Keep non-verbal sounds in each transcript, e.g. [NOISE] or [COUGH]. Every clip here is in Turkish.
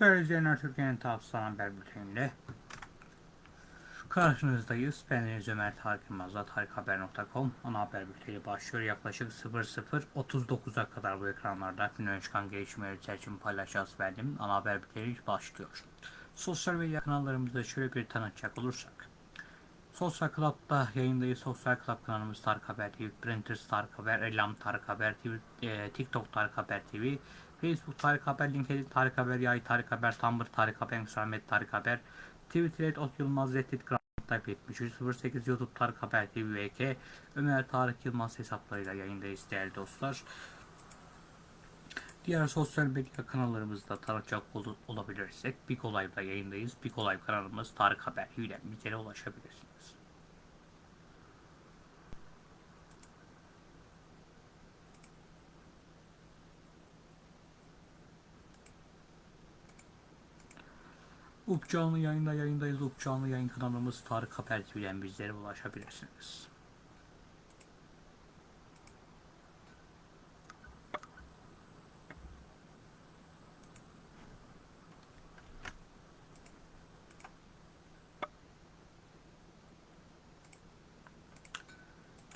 Değerli izleyenler Türkiye'nin Tavsiye Haber Bülteni'nde karşınızdayız. Ben Deniz Ömer Tarık Yılmaz'la tarikhaber.com ana haber bülteni başlıyor. Yaklaşık 00.39'a kadar bu ekranlarda günden çıkan gelişmeleri için paylaşacağız verdim. Ana haber bülteni başlıyor. Sosyal medya kanallarımızda şöyle bir tanıtacak olursak. Sosyal Club'da yayındayız. Sosyal Club kanalımız Tarık Haber TV, Printers Tarık Haber, Elam Tarık Haber TV, e, TikTok Tarık Haber TV, Facebook Tarık Haber, LinkedIn Tarık Haber, Yay Tarık Haber, Tumblr Tarık Haber, Instagram Tarık Haber, Twitter et Ot Yılmaz Reddit Grand Type 7308 YouTube Tarık Haber TV VK Ömer Tarık Yılmaz hesaplarıyla yayındayız değerli dostlar. Diğer sosyal medya kanallarımızda tanıcak ol- olabilirsek Big Olay'da yayındayız. Big Olay kanalımız Tarık Haber ile bizlere ulaşabilirsiniz. Up canlı yayında yayındayız. Up canlı yayın kanalımız Tarık Haber TV'den bizlere ulaşabilirsiniz.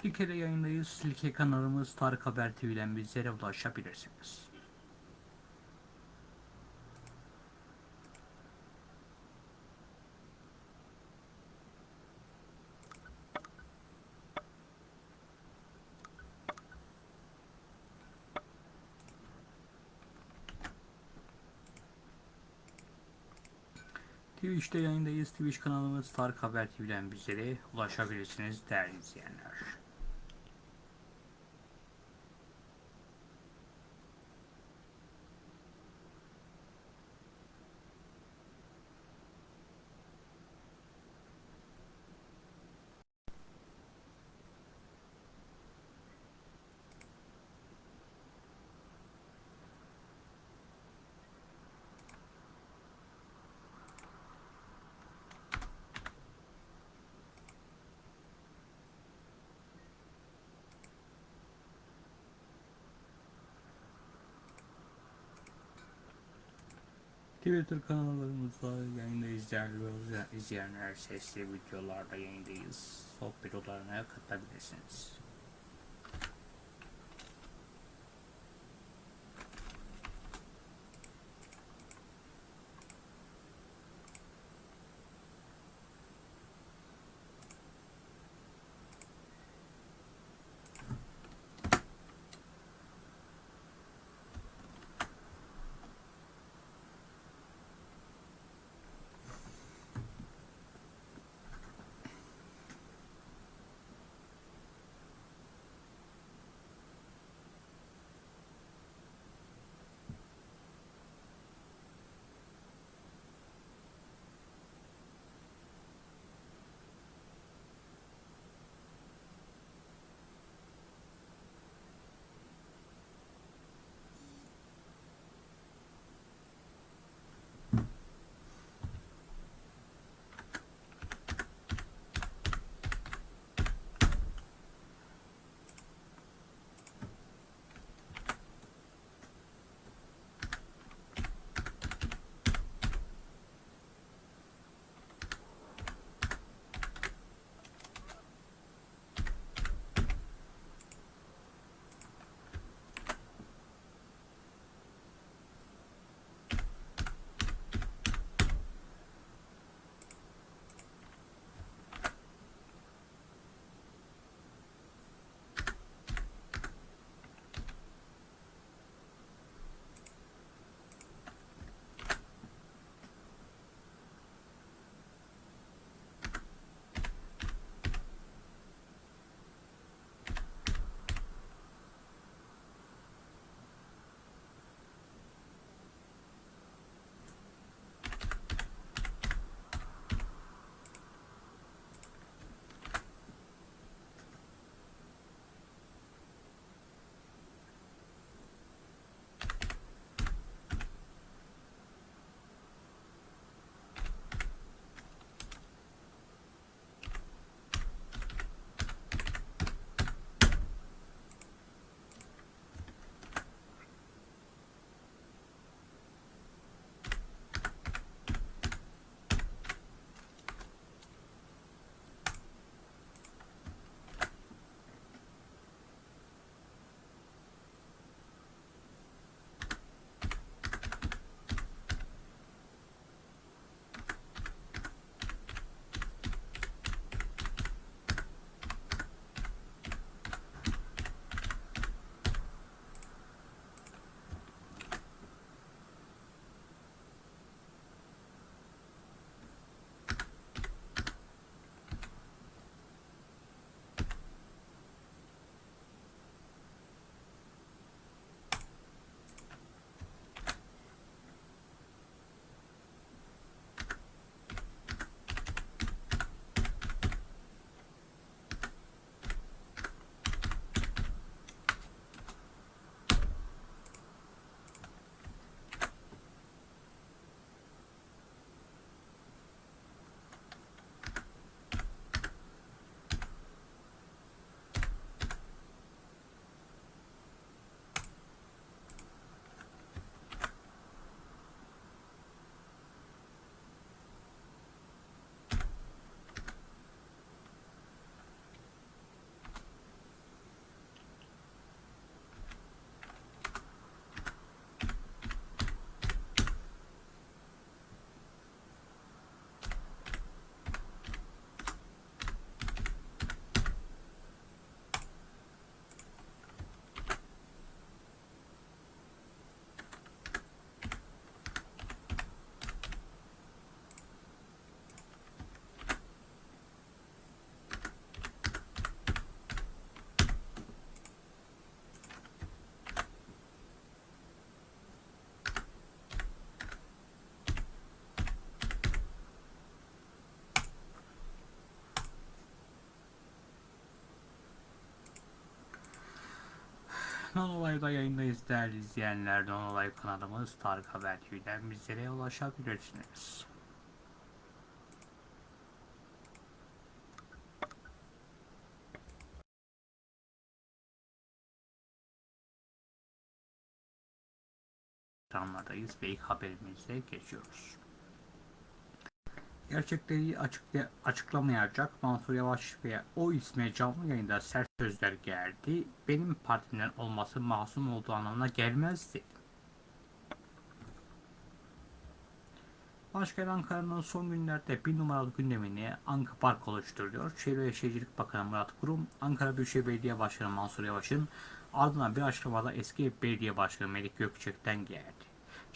Silke'de yayındayız. Silke kanalımız Tarık Haber TV'den bizlere ulaşabilirsiniz. Twitch'te yayındayız. Twitch kanalımız Tarık Haber TV'den bizlere ulaşabilirsiniz değerli izleyenler. Twitter kanallarımızda yayındayız değerli izleyenler. Sesli videolarda yayındayız. Sohbet odalarına katılabilirsiniz. Nonolay'da yayındayız değerli izleyenler. Nonolay kanalımız Tarık Haber TV'den bizlere ulaşabilirsiniz. ekranlardayız ve ilk haberimize geçiyoruz. Gerçekleri açıkla açıklamayacak Mansur Yavaş ve o isme canlı yayında sert sözler geldi. Benim partimden olması masum olduğu anlamına gelmez dedi. Başkent Ankara'nın son günlerde bir numaralı gündemini Anka Park oluşturuyor. Çevre ve Şehircilik Bakanı Murat Kurum, Ankara Büyükşehir Belediye Başkanı Mansur Yavaş'ın ardından bir açıklamada eski belediye başkanı Melik Gökçek'ten geldi.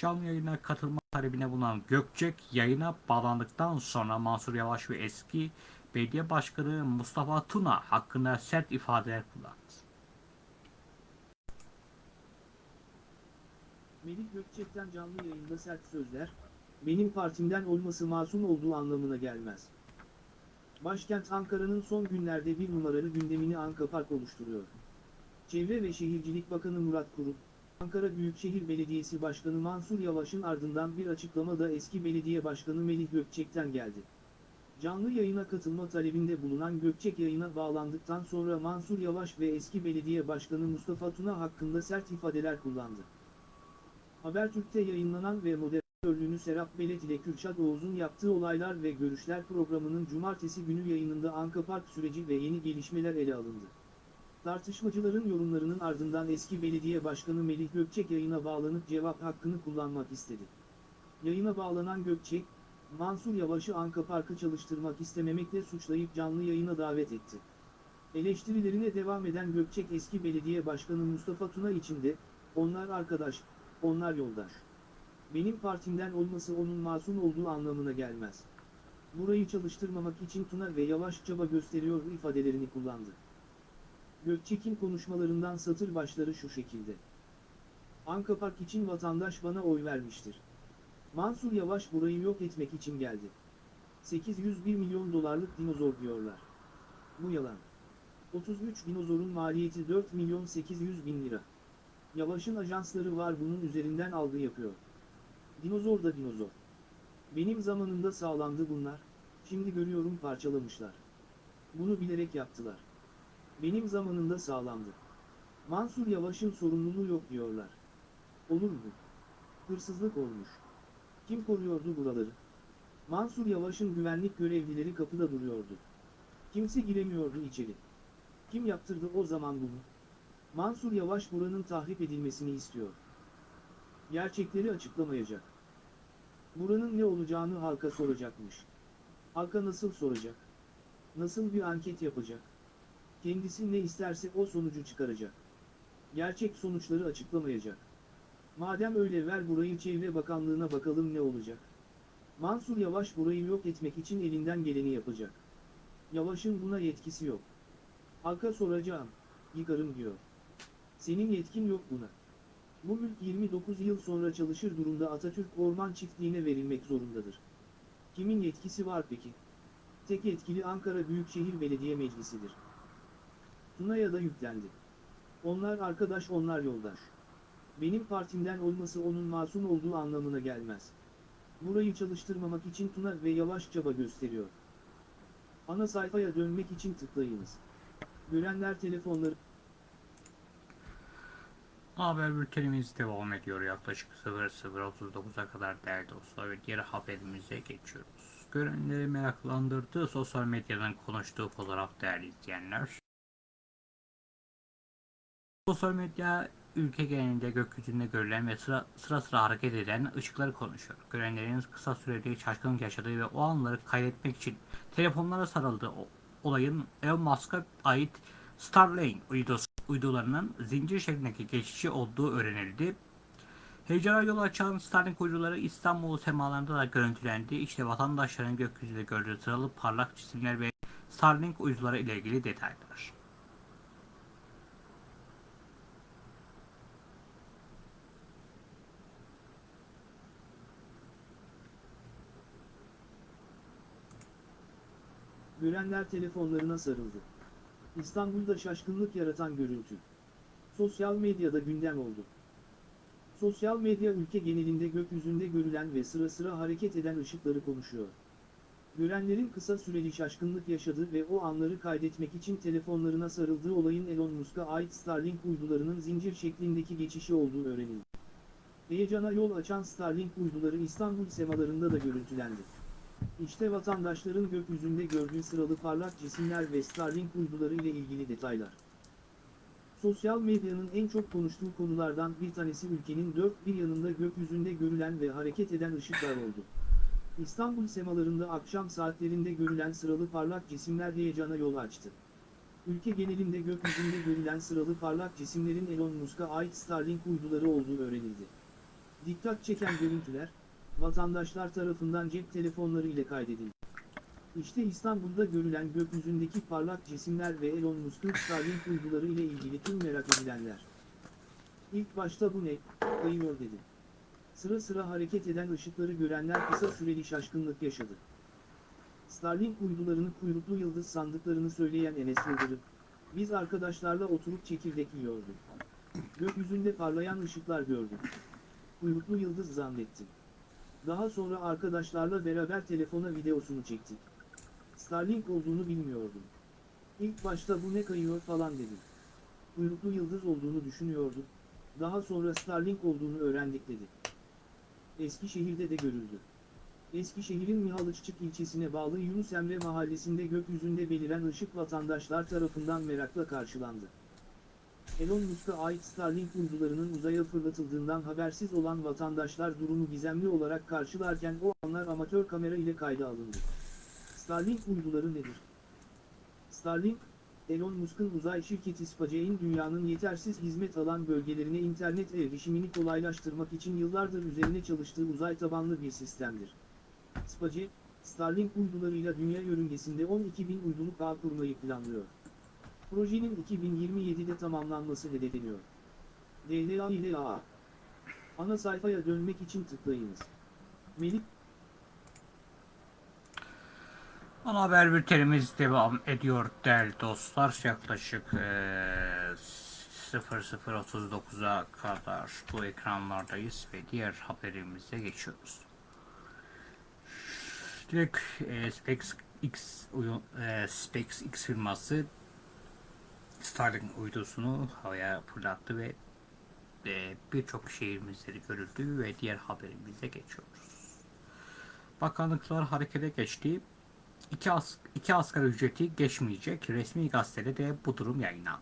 Canlı yayına katılma talebine bulunan Gökçek yayına bağlandıktan sonra Mansur Yavaş ve eski belediye başkanı Mustafa Tuna hakkında sert ifadeler kullandı. Melik Gökçek'ten canlı yayında sert sözler, benim partimden olması masum olduğu anlamına gelmez. Başkent Ankara'nın son günlerde bir numaralı gündemini Anka Park oluşturuyor. Çevre ve Şehircilik Bakanı Murat Kurum, Ankara Büyükşehir Belediyesi Başkanı Mansur Yavaş'ın ardından bir açıklama da eski belediye başkanı Melih Gökçek'ten geldi. Canlı yayına katılma talebinde bulunan Gökçek yayına bağlandıktan sonra Mansur Yavaş ve eski belediye başkanı Mustafa Tuna hakkında sert ifadeler kullandı. Habertürk'te yayınlanan ve moderatörlüğünü Serap Belet ile Kürşat Oğuz'un yaptığı olaylar ve görüşler programının cumartesi günü yayınında Anka Park süreci ve yeni gelişmeler ele alındı. Tartışmacıların yorumlarının ardından eski belediye başkanı Melih Gökçek yayına bağlanıp cevap hakkını kullanmak istedi. Yayına bağlanan Gökçek, Mansur Yavaş'ı Anka Park'ı çalıştırmak istememekle suçlayıp canlı yayına davet etti. Eleştirilerine devam eden Gökçek eski belediye başkanı Mustafa Tuna için de, onlar arkadaş, onlar yoldaş. Benim partimden olması onun masum olduğu anlamına gelmez. Burayı çalıştırmamak için Tuna ve Yavaş çaba gösteriyor ifadelerini kullandı. Gökçek'in konuşmalarından satır başları şu şekilde. Anka Park için vatandaş bana oy vermiştir. Mansur Yavaş burayı yok etmek için geldi. 801 milyon dolarlık dinozor diyorlar. Bu yalan. 33 dinozorun maliyeti 4 milyon 800 bin lira. Yavaş'ın ajansları var bunun üzerinden algı yapıyor. Dinozor da dinozor. Benim zamanımda sağlandı bunlar, şimdi görüyorum parçalamışlar. Bunu bilerek yaptılar. Benim zamanımda sağlandı. Mansur Yavaş'ın sorumluluğu yok diyorlar. Olur mu? Hırsızlık olmuş. Kim koruyordu buraları? Mansur Yavaş'ın güvenlik görevlileri kapıda duruyordu. Kimse giremiyordu içeri. Kim yaptırdı o zaman bunu? Mansur Yavaş buranın tahrip edilmesini istiyor. Gerçekleri açıklamayacak. Buranın ne olacağını halka soracakmış. Halka nasıl soracak? Nasıl bir anket yapacak? Kendisi ne isterse o sonucu çıkaracak. Gerçek sonuçları açıklamayacak. Madem öyle ver burayı Çevre Bakanlığı'na bakalım ne olacak. Mansur Yavaş burayı yok etmek için elinden geleni yapacak. Yavaş'ın buna yetkisi yok. Halka soracağım, yıkarım diyor. Senin yetkin yok buna. Bu mülk 29 yıl sonra çalışır durumda Atatürk Orman Çiftliği'ne verilmek zorundadır. Kimin yetkisi var peki? Tek yetkili Ankara Büyükşehir Belediye Meclisi'dir. Tuna'ya da yüklendi. Onlar arkadaş onlar yoldaş. Benim partimden olması onun masum olduğu anlamına gelmez. Burayı çalıştırmamak için Tuna ve Yavaş çaba gösteriyor. Ana sayfaya dönmek için tıklayınız. Görenler telefonları... Haber bültenimiz devam ediyor yaklaşık 00.39'a kadar değerli dostlar ve diğer haberimize geçiyoruz. Görenleri meraklandırdığı sosyal medyadan konuştuğu fotoğraf değerli izleyenler. Sosyal medya ülke genelinde gökyüzünde görülen ve sıra sıra, sıra hareket eden ışıkları konuşuyor. Görenlerin kısa sürede şaşkınlık yaşadığı ve o anları kaydetmek için telefonlara sarıldığı olayın Elon Musk'a ait Starlink uydularının zincir şeklindeki geçişi olduğu öğrenildi. Heyecana yol açan Starlink uyduları İstanbul semalarında da görüntülendi. İşte vatandaşların gökyüzünde gördüğü sıralı parlak cisimler ve Starlink uyduları ile ilgili detaylar. Görenler telefonlarına sarıldı. İstanbul'da şaşkınlık yaratan görüntü. Sosyal medyada gündem oldu. Sosyal medya ülke genelinde gökyüzünde görülen ve sıra sıra hareket eden ışıkları konuşuyor. Görenlerin kısa süreli şaşkınlık yaşadığı ve o anları kaydetmek için telefonlarına sarıldığı olayın Elon Musk'a ait Starlink uydularının zincir şeklindeki geçişi olduğu öğrenildi. Heyecana yol açan Starlink uyduları İstanbul semalarında da görüntülendi. İşte vatandaşların gökyüzünde gördüğü sıralı parlak cisimler ve Starlink uyduları ile ilgili detaylar. Sosyal medyanın en çok konuştuğu konulardan bir tanesi ülkenin dört bir yanında gökyüzünde görülen ve hareket eden ışıklar oldu. İstanbul semalarında akşam saatlerinde görülen sıralı parlak cisimler heyecana yol açtı. Ülke genelinde gökyüzünde görülen sıralı parlak cisimlerin Elon Musk'a ait Starlink uyduları olduğu öğrenildi. Dikkat çeken görüntüler, vatandaşlar tarafından cep telefonları ile kaydedildi. İşte İstanbul'da görülen gökyüzündeki parlak cisimler ve Elon Musk'un Starlink uyduları ile ilgili tüm merak edilenler. İlk başta bu ne, kayıyor dedi. Sıra sıra hareket eden ışıkları görenler kısa süreli şaşkınlık yaşadı. Starlink uydularını kuyruklu yıldız sandıklarını söyleyen Enes Yıldırım, biz arkadaşlarla oturup çekirdek yiyorduk. Gökyüzünde parlayan ışıklar gördük. Kuyruklu yıldız zannettim. Daha sonra arkadaşlarla beraber telefona videosunu çektik. Starlink olduğunu bilmiyordum. İlk başta bu ne kayıyor falan dedim. Kuyruklu yıldız olduğunu düşünüyorduk. Daha sonra Starlink olduğunu öğrendik dedi. Eskişehir'de de görüldü. Eskişehir'in Mihalıççık ilçesine bağlı Yunus Emre mahallesinde gökyüzünde beliren ışık vatandaşlar tarafından merakla karşılandı. Elon Musk'a ait Starlink uydularının uzaya fırlatıldığından habersiz olan vatandaşlar durumu gizemli olarak karşılarken o anlar amatör kamera ile kayda alındı. Starlink uyduları nedir? Starlink, Elon Musk'ın uzay şirketi SpaceX'in dünyanın yetersiz hizmet alan bölgelerine internet erişimini kolaylaştırmak için yıllardır üzerine çalıştığı uzay tabanlı bir sistemdir. SpaceX, Starlink uydularıyla dünya yörüngesinde 12 bin uyduluk ağ kurmayı planlıyor. Projenin 2027'de tamamlanması hedefleniyor. AA. Ana sayfaya dönmek için tıklayınız. Melik Ana haber bültenimiz devam ediyor değerli dostlar. Yaklaşık eee 00.39'a kadar bu ekranlardayız ve diğer haberimize geçiyoruz. Direkt eee, SpaceX, eee, SpaceX firması Starlink uydusunu havaya fırlattı ve eee, birçok şehrimizde de görüldü ve diğer haberimize geçiyoruz. Bakanlıklar harekete geçti. İki, as iki asgari ücreti geçmeyecek. Resmi gazetede de bu durum yayınlandı.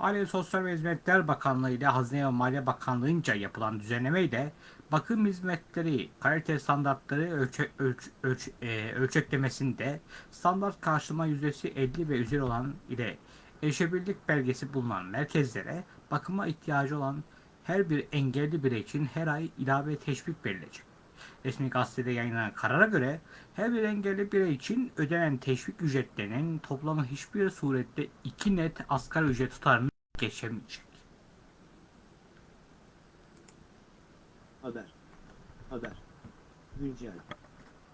Aile ve Sosyal Hizmetler Bakanlığı ile Hazine ve Maliye Bakanlığı'nca yapılan düzenleme ile bakım hizmetleri kalite standartları ölçe, ölç, ölç, e, ölçeklemesinde standart karşılama yüzdesi 50 ve üzeri olan ile erişebilirlik belgesi bulunan merkezlere bakıma ihtiyacı olan her bir engelli birey için her ay ilave teşvik verilecek. Resmi gazetede yayınlanan karara göre her bir engelli birey için ödenen teşvik ücretlerinin toplamı hiçbir surette iki net asgari ücret tutarını geçemeyecek. Haber. Haber. Güncel.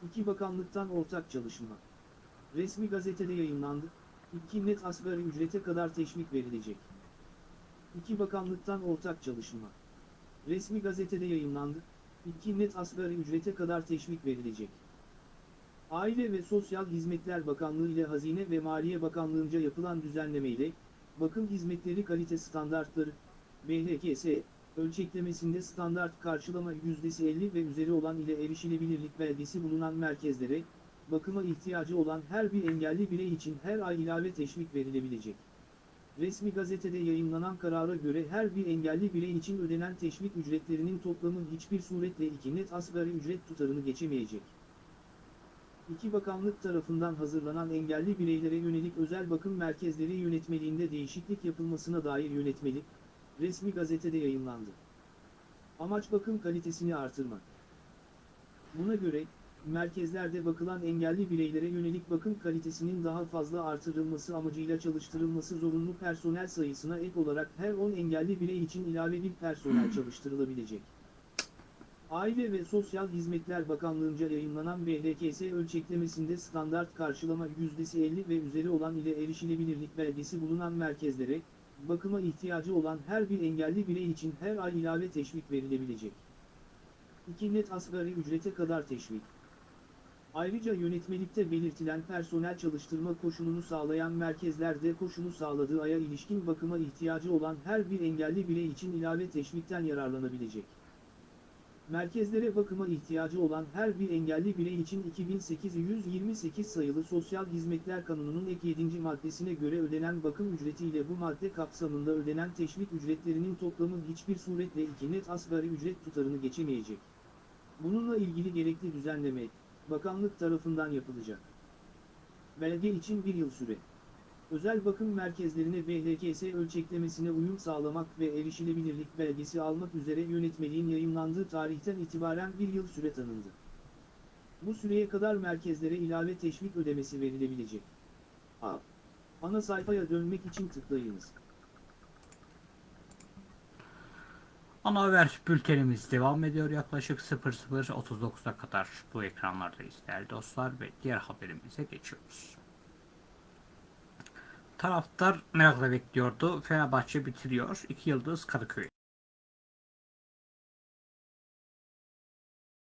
İki bakanlıktan ortak çalışma. Resmi gazetede yayınlandı. İki net asgari ücrete kadar teşvik verilecek. İki bakanlıktan ortak çalışma. Resmi gazetede yayınlandı. İki net asgari ücrete kadar teşvik verilecek. Aile ve Sosyal Hizmetler Bakanlığı ile Hazine ve Maliye Bakanlığı'nca yapılan düzenleme ile bakım hizmetleri kalite standartları BHKS ölçeklemesinde standart karşılama yüzdesi 50 ve üzeri olan ile erişilebilirlik belgesi bulunan merkezlere, bakıma ihtiyacı olan her bir engelli birey için her ay ilave teşvik verilebilecek. Resmi gazetede yayınlanan karara göre her bir engelli birey için ödenen teşvik ücretlerinin toplamı hiçbir suretle iki net asgari ücret tutarını geçemeyecek. İki bakanlık tarafından hazırlanan engelli bireylere yönelik özel bakım merkezleri yönetmeliğinde değişiklik yapılmasına dair yönetmelik, resmi gazetede yayınlandı. Amaç bakım kalitesini artırmak. Buna göre, merkezlerde bakılan engelli bireylere yönelik bakım kalitesinin daha fazla artırılması amacıyla çalıştırılması zorunlu personel sayısına ek olarak her 10 engelli birey için ilave bir personel çalıştırılabilecek. Aile ve Sosyal Hizmetler Bakanlığı'nca yayınlanan BHKS ölçeklemesinde standart karşılama yüzdesi 50 ve üzeri olan ile erişilebilirlik belgesi bulunan merkezlere, bakıma ihtiyacı olan her bir engelli birey için her ay ilave teşvik verilebilecek. 2 net asgari ücrete kadar teşvik. Ayrıca yönetmelikte belirtilen personel çalıştırma koşulunu sağlayan merkezlerde koşulu sağladığı aya ilişkin bakıma ihtiyacı olan her bir engelli birey için ilave teşvikten yararlanabilecek. Merkezlere bakıma ihtiyacı olan her bir engelli birey için 2828 sayılı Sosyal Hizmetler Kanunu'nun ek 7. maddesine göre ödenen bakım ücretiyle bu madde kapsamında ödenen teşvik ücretlerinin toplamı hiçbir suretle iki net asgari ücret tutarını geçemeyecek. Bununla ilgili gerekli düzenleme, bakanlık tarafından yapılacak. Belge için bir yıl süre. Özel bakım merkezlerine BHKS ölçeklemesine uyum sağlamak ve erişilebilirlik belgesi almak üzere yönetmeliğin yayımlandığı tarihten itibaren bir yıl süre tanındı. Bu süreye kadar merkezlere ilave teşvik ödemesi verilebilecek. A. Ana sayfaya dönmek için tıklayınız. Ana haber bültenimiz devam ediyor. Yaklaşık 00.39'a kadar bu ekranlardayız değerli dostlar ve diğer haberimize geçiyoruz. Taraftar merakla bekliyordu. Fenerbahçe bitiriyor. 2 yıldız Kadıköy.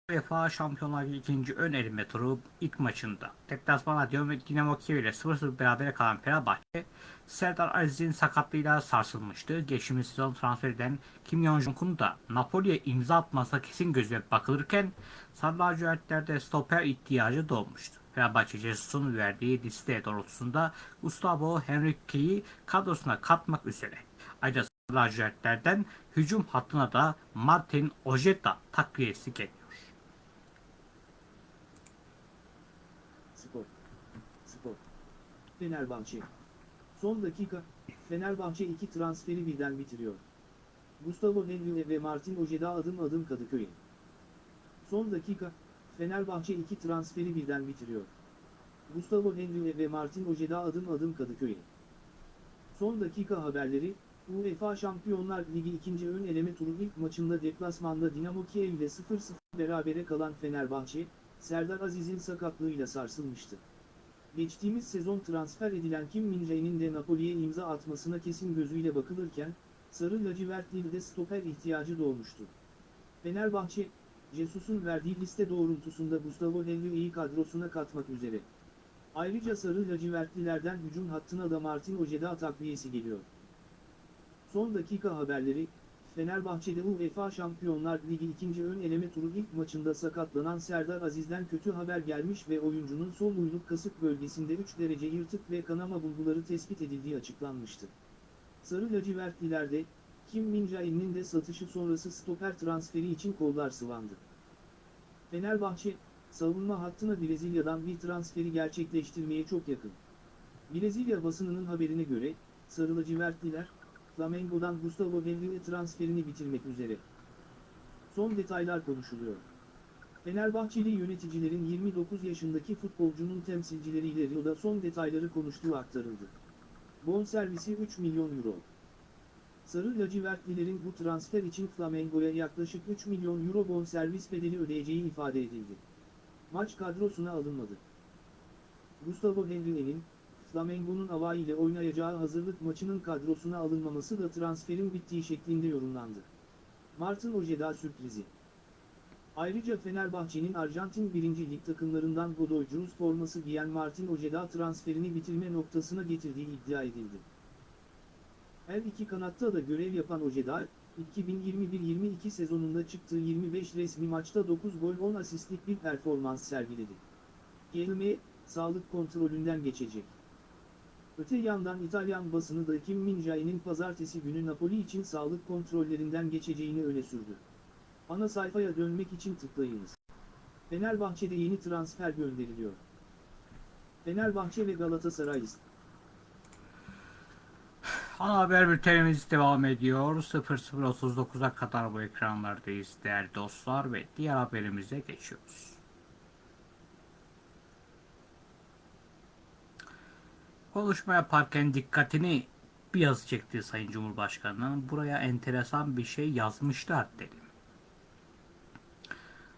UEFA Şampiyonlar Ligi ikinci ön eleme turu ilk maçında deplasmana Dinamo Kiev ile 0-0 berabere kalan Fenerbahçe Serdar Aziz'in sakatlığıyla sarsılmıştı. Geçtiğimiz sezon transfer eden Kim Yong-jung'un da Napoli'ye imza atmasına kesin gözle bakılırken Sarı lacivertlerde stoper ihtiyacı doğmuştu. Fenerbahçe Jesus'un verdiği liste doğrultusunda Gustavo Henrique'yi kadrosuna katmak üzere. Ayrıca lacivertlerden hücum hattına da Martin Ojeda takviyesi geliyor. Fenerbahçe. Son dakika, Fenerbahçe iki transferi birden bitiriyor. Gustavo Henrique ve Martin Ojeda adım adım Kadıköy'e. Son dakika, Fenerbahçe iki transferi birden bitiriyor. Gustavo Henrique ve Martin Ojeda adım adım Kadıköy'e. Son dakika haberleri, UEFA Şampiyonlar Ligi ikinci ön eleme turu ilk maçında deplasmanda Dinamo Kiev ile 0-0 berabere kalan Fenerbahçe, Serdar Aziz'in sakatlığıyla sarsılmıştı. Geçtiğimiz sezon transfer edilen Kim Min-jae'nin de Napoli'ye imza atmasına kesin gözüyle bakılırken, Sarı lacivertli'de stoper ihtiyacı doğmuştu. Fenerbahçe, Jesus'un verdiği liste doğrultusunda Gustavo Henrique'yi kadrosuna katmak üzere. Ayrıca Sarı lacivertlilerden hücum hattına da Martin Ojeda takviyesi geliyor. Son dakika haberleri, Fenerbahçe'de UEFA Şampiyonlar Ligi ikinci ön eleme turu ilk maçında sakatlanan Serdar Aziz'den kötü haber gelmiş ve oyuncunun sol uyluk kasık bölgesinde 3 derece yırtık ve kanama bulguları tespit edildiği açıklanmıştı. Sarı lacivertlilerde, Kim Min-jae'nin de satışı sonrası stoper transferi için kollar sıvandı. Fenerbahçe, savunma hattına Brezilya'dan bir transferi gerçekleştirmeye çok yakın. Brezilya basınının haberine göre, Sarı lacivertliler, Flamengo'dan Gustavo Henrique transferini bitirmek üzere. Son detaylar konuşuluyor. Fenerbahçeli yöneticilerin 29 yaşındaki futbolcunun temsilcileriyle Rio'da son detayları konuştuğu aktarıldı. Bonservisi 3 milyon euro. Sarı lacivertlilerin bu transfer için Flamengo'ya yaklaşık 3 milyon euro bonservis bedeli ödeyeceği ifade edildi. Maç kadrosuna alınmadı. Gustavo Henrique'nin, Flamengo'nun Ava ile oynayacağı hazırlık maçının kadrosuna alınmaması da transferin bittiği şeklinde yorumlandı. Martin Ojeda sürprizi. Ayrıca Fenerbahçe'nin Arjantin 1. Lig takımlarından Godoy Cruz forması giyen Martin Ojeda transferini bitirme noktasına getirdiği iddia edildi. Her iki kanatta da görev yapan Ojeda, 2021-22 sezonunda çıktığı 25 resmi maçta 9 gol 10 asistlik bir performans sergiledi. Gelme, sağlık kontrolünden geçecek. Öte yandan İtalyan basını da Kim Min-jae'nin pazartesi günü Napoli için sağlık kontrollerinden geçeceğini öne sürdü. Ana sayfaya dönmek için tıklayınız. Fenerbahçe'de yeni transfer gönderiliyor. Fenerbahçe ve Galatasaray Ana haber bültenimiz devam ediyor. 00.39'a kadar bu ekranlardayız değerli dostlar ve diğer haberimize geçiyoruz. Konuşma yaparken dikkatini bir yazı çekti Sayın Cumhurbaşkanı'nın. Buraya enteresan bir şey yazmışlar dedi.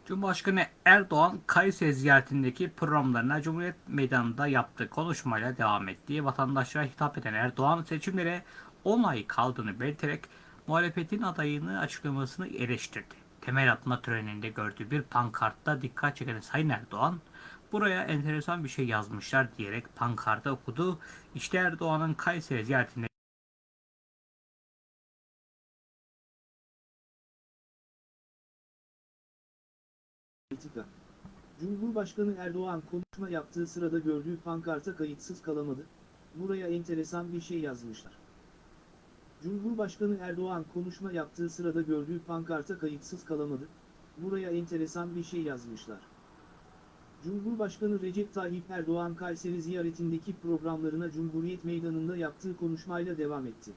Cumhurbaşkanı Erdoğan Kayseri ziyaretindeki programlarına Cumhuriyet Meydanı'nda yaptığı konuşmayla devam ettiği vatandaşlara hitap eden Erdoğan seçimlere 10 ay kaldığını belirterek muhalefetin adayını açıklamasını eleştirdi. Temel atma töreninde gördüğü bir pankartta dikkat çeken Sayın Erdoğan, buraya enteresan bir şey yazmışlar diyerek pankarta okudu. İşte Erdoğan'ın Kayseri ziyaretinde. Cumhurbaşkanı Erdoğan konuşma yaptığı sırada gördüğü pankarta kayıtsız kalamadı. Buraya enteresan bir şey yazmışlar. Cumhurbaşkanı Erdoğan konuşma yaptığı sırada gördüğü pankarta kayıtsız kalamadı. Buraya enteresan bir şey yazmışlar. Cumhurbaşkanı Recep Tayyip Erdoğan Kayseri ziyaretindeki programlarına Cumhuriyet Meydanı'nda yaptığı konuşmayla devam etti.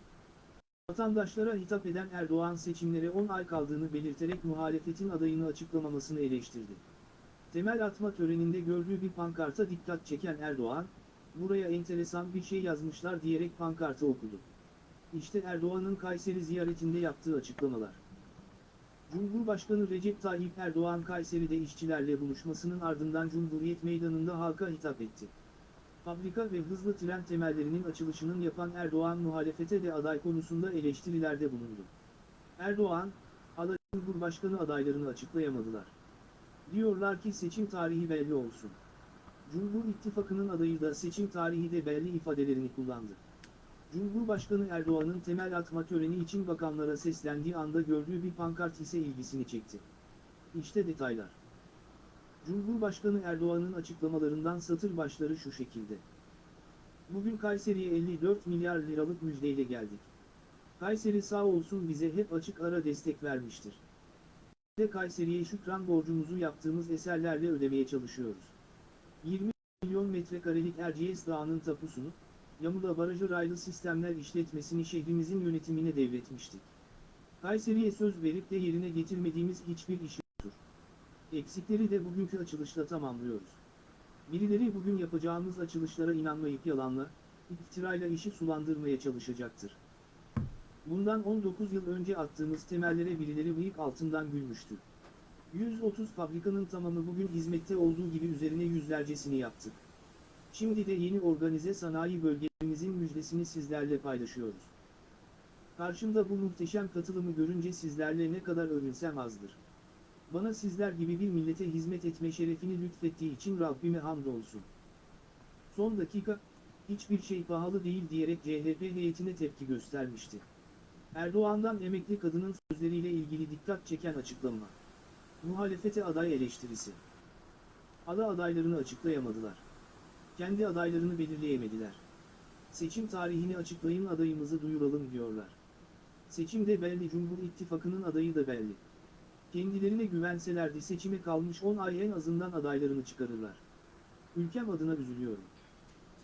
Vatandaşlara hitap eden Erdoğan seçimlere 10 ay kaldığını belirterek muhalefetin adayını açıklamamasını eleştirdi. Temel atma töreninde gördüğü bir pankarta dikkat çeken Erdoğan, buraya enteresan bir şey yazmışlar diyerek pankartı okudu. İşte Erdoğan'ın Kayseri ziyaretinde yaptığı açıklamalar. Cumhurbaşkanı Recep Tayyip Erdoğan Kayseri'de işçilerle buluşmasının ardından Cumhuriyet Meydanı'nda halka hitap etti. Fabrika ve hızlı tren temellerinin açılışının yapan Erdoğan muhalefete de aday konusunda eleştirilerde bulundu. Erdoğan, aday Cumhurbaşkanı adaylarını açıklayamadılar. Diyorlar ki seçim tarihi belli olsun. Cumhur İttifakı'nın adayı da seçim tarihi de belli ifadelerini kullandı. Cumhurbaşkanı Erdoğan'ın temel atma töreni için bakanlara seslendiği anda gördüğü bir pankart ise ilgisini çekti. İşte detaylar. Cumhurbaşkanı Erdoğan'ın açıklamalarından satır başları şu şekilde. Bugün Kayseri'ye 54 milyar liralık müjdeyle geldik. Kayseri sağ olsun bize hep açık ara destek vermiştir. Ve Kayseri'ye şükran borcumuzu yaptığımız eserlerle ödemeye çalışıyoruz. 20 milyon metrekarelik Erciyes Dağı'nın tapusunu, Yamula Barajı raylı sistemler işletmesini şehrimizin yönetimine devretmiştik. Kayseri'ye söz verip de yerine getirmediğimiz hiçbir iş yoktur. Eksikleri de bugünkü açılışla tamamlıyoruz. Birileri bugün yapacağımız açılışlara inanmayıp yalanla, iftirayla işi sulandırmaya çalışacaktır. Bundan 19 yıl önce attığımız temellere birileri bıyık altından gülmüştü. 130 fabrikanın tamamı bugün hizmette olduğu gibi üzerine yüzlercesini yaptık. Şimdi de yeni organize sanayi bölgemizin müjdesini sizlerle paylaşıyoruz. Karşımda bu muhteşem katılımı görünce sizlerle ne kadar övünsem azdır. Bana sizler gibi bir millete hizmet etme şerefini lütfettiği için Rabbime hamdolsun. Son dakika, hiçbir şey pahalı değil diyerek CHP heyetine tepki göstermişti. Erdoğan'dan emekli kadının sözleriyle ilgili dikkat çeken açıklama. Muhalefete aday eleştirisi. Ada adaylarını açıklayamadılar. Kendi adaylarını belirleyemediler. Seçim tarihini açıklayın adayımızı duyuralım diyorlar. Seçimde belli Cumhur İttifakı'nın adayı da belli. Kendilerine güvenselerdi seçime kalmış 10 ay en azından adaylarını çıkarırlar. Ülkem adına üzülüyorum.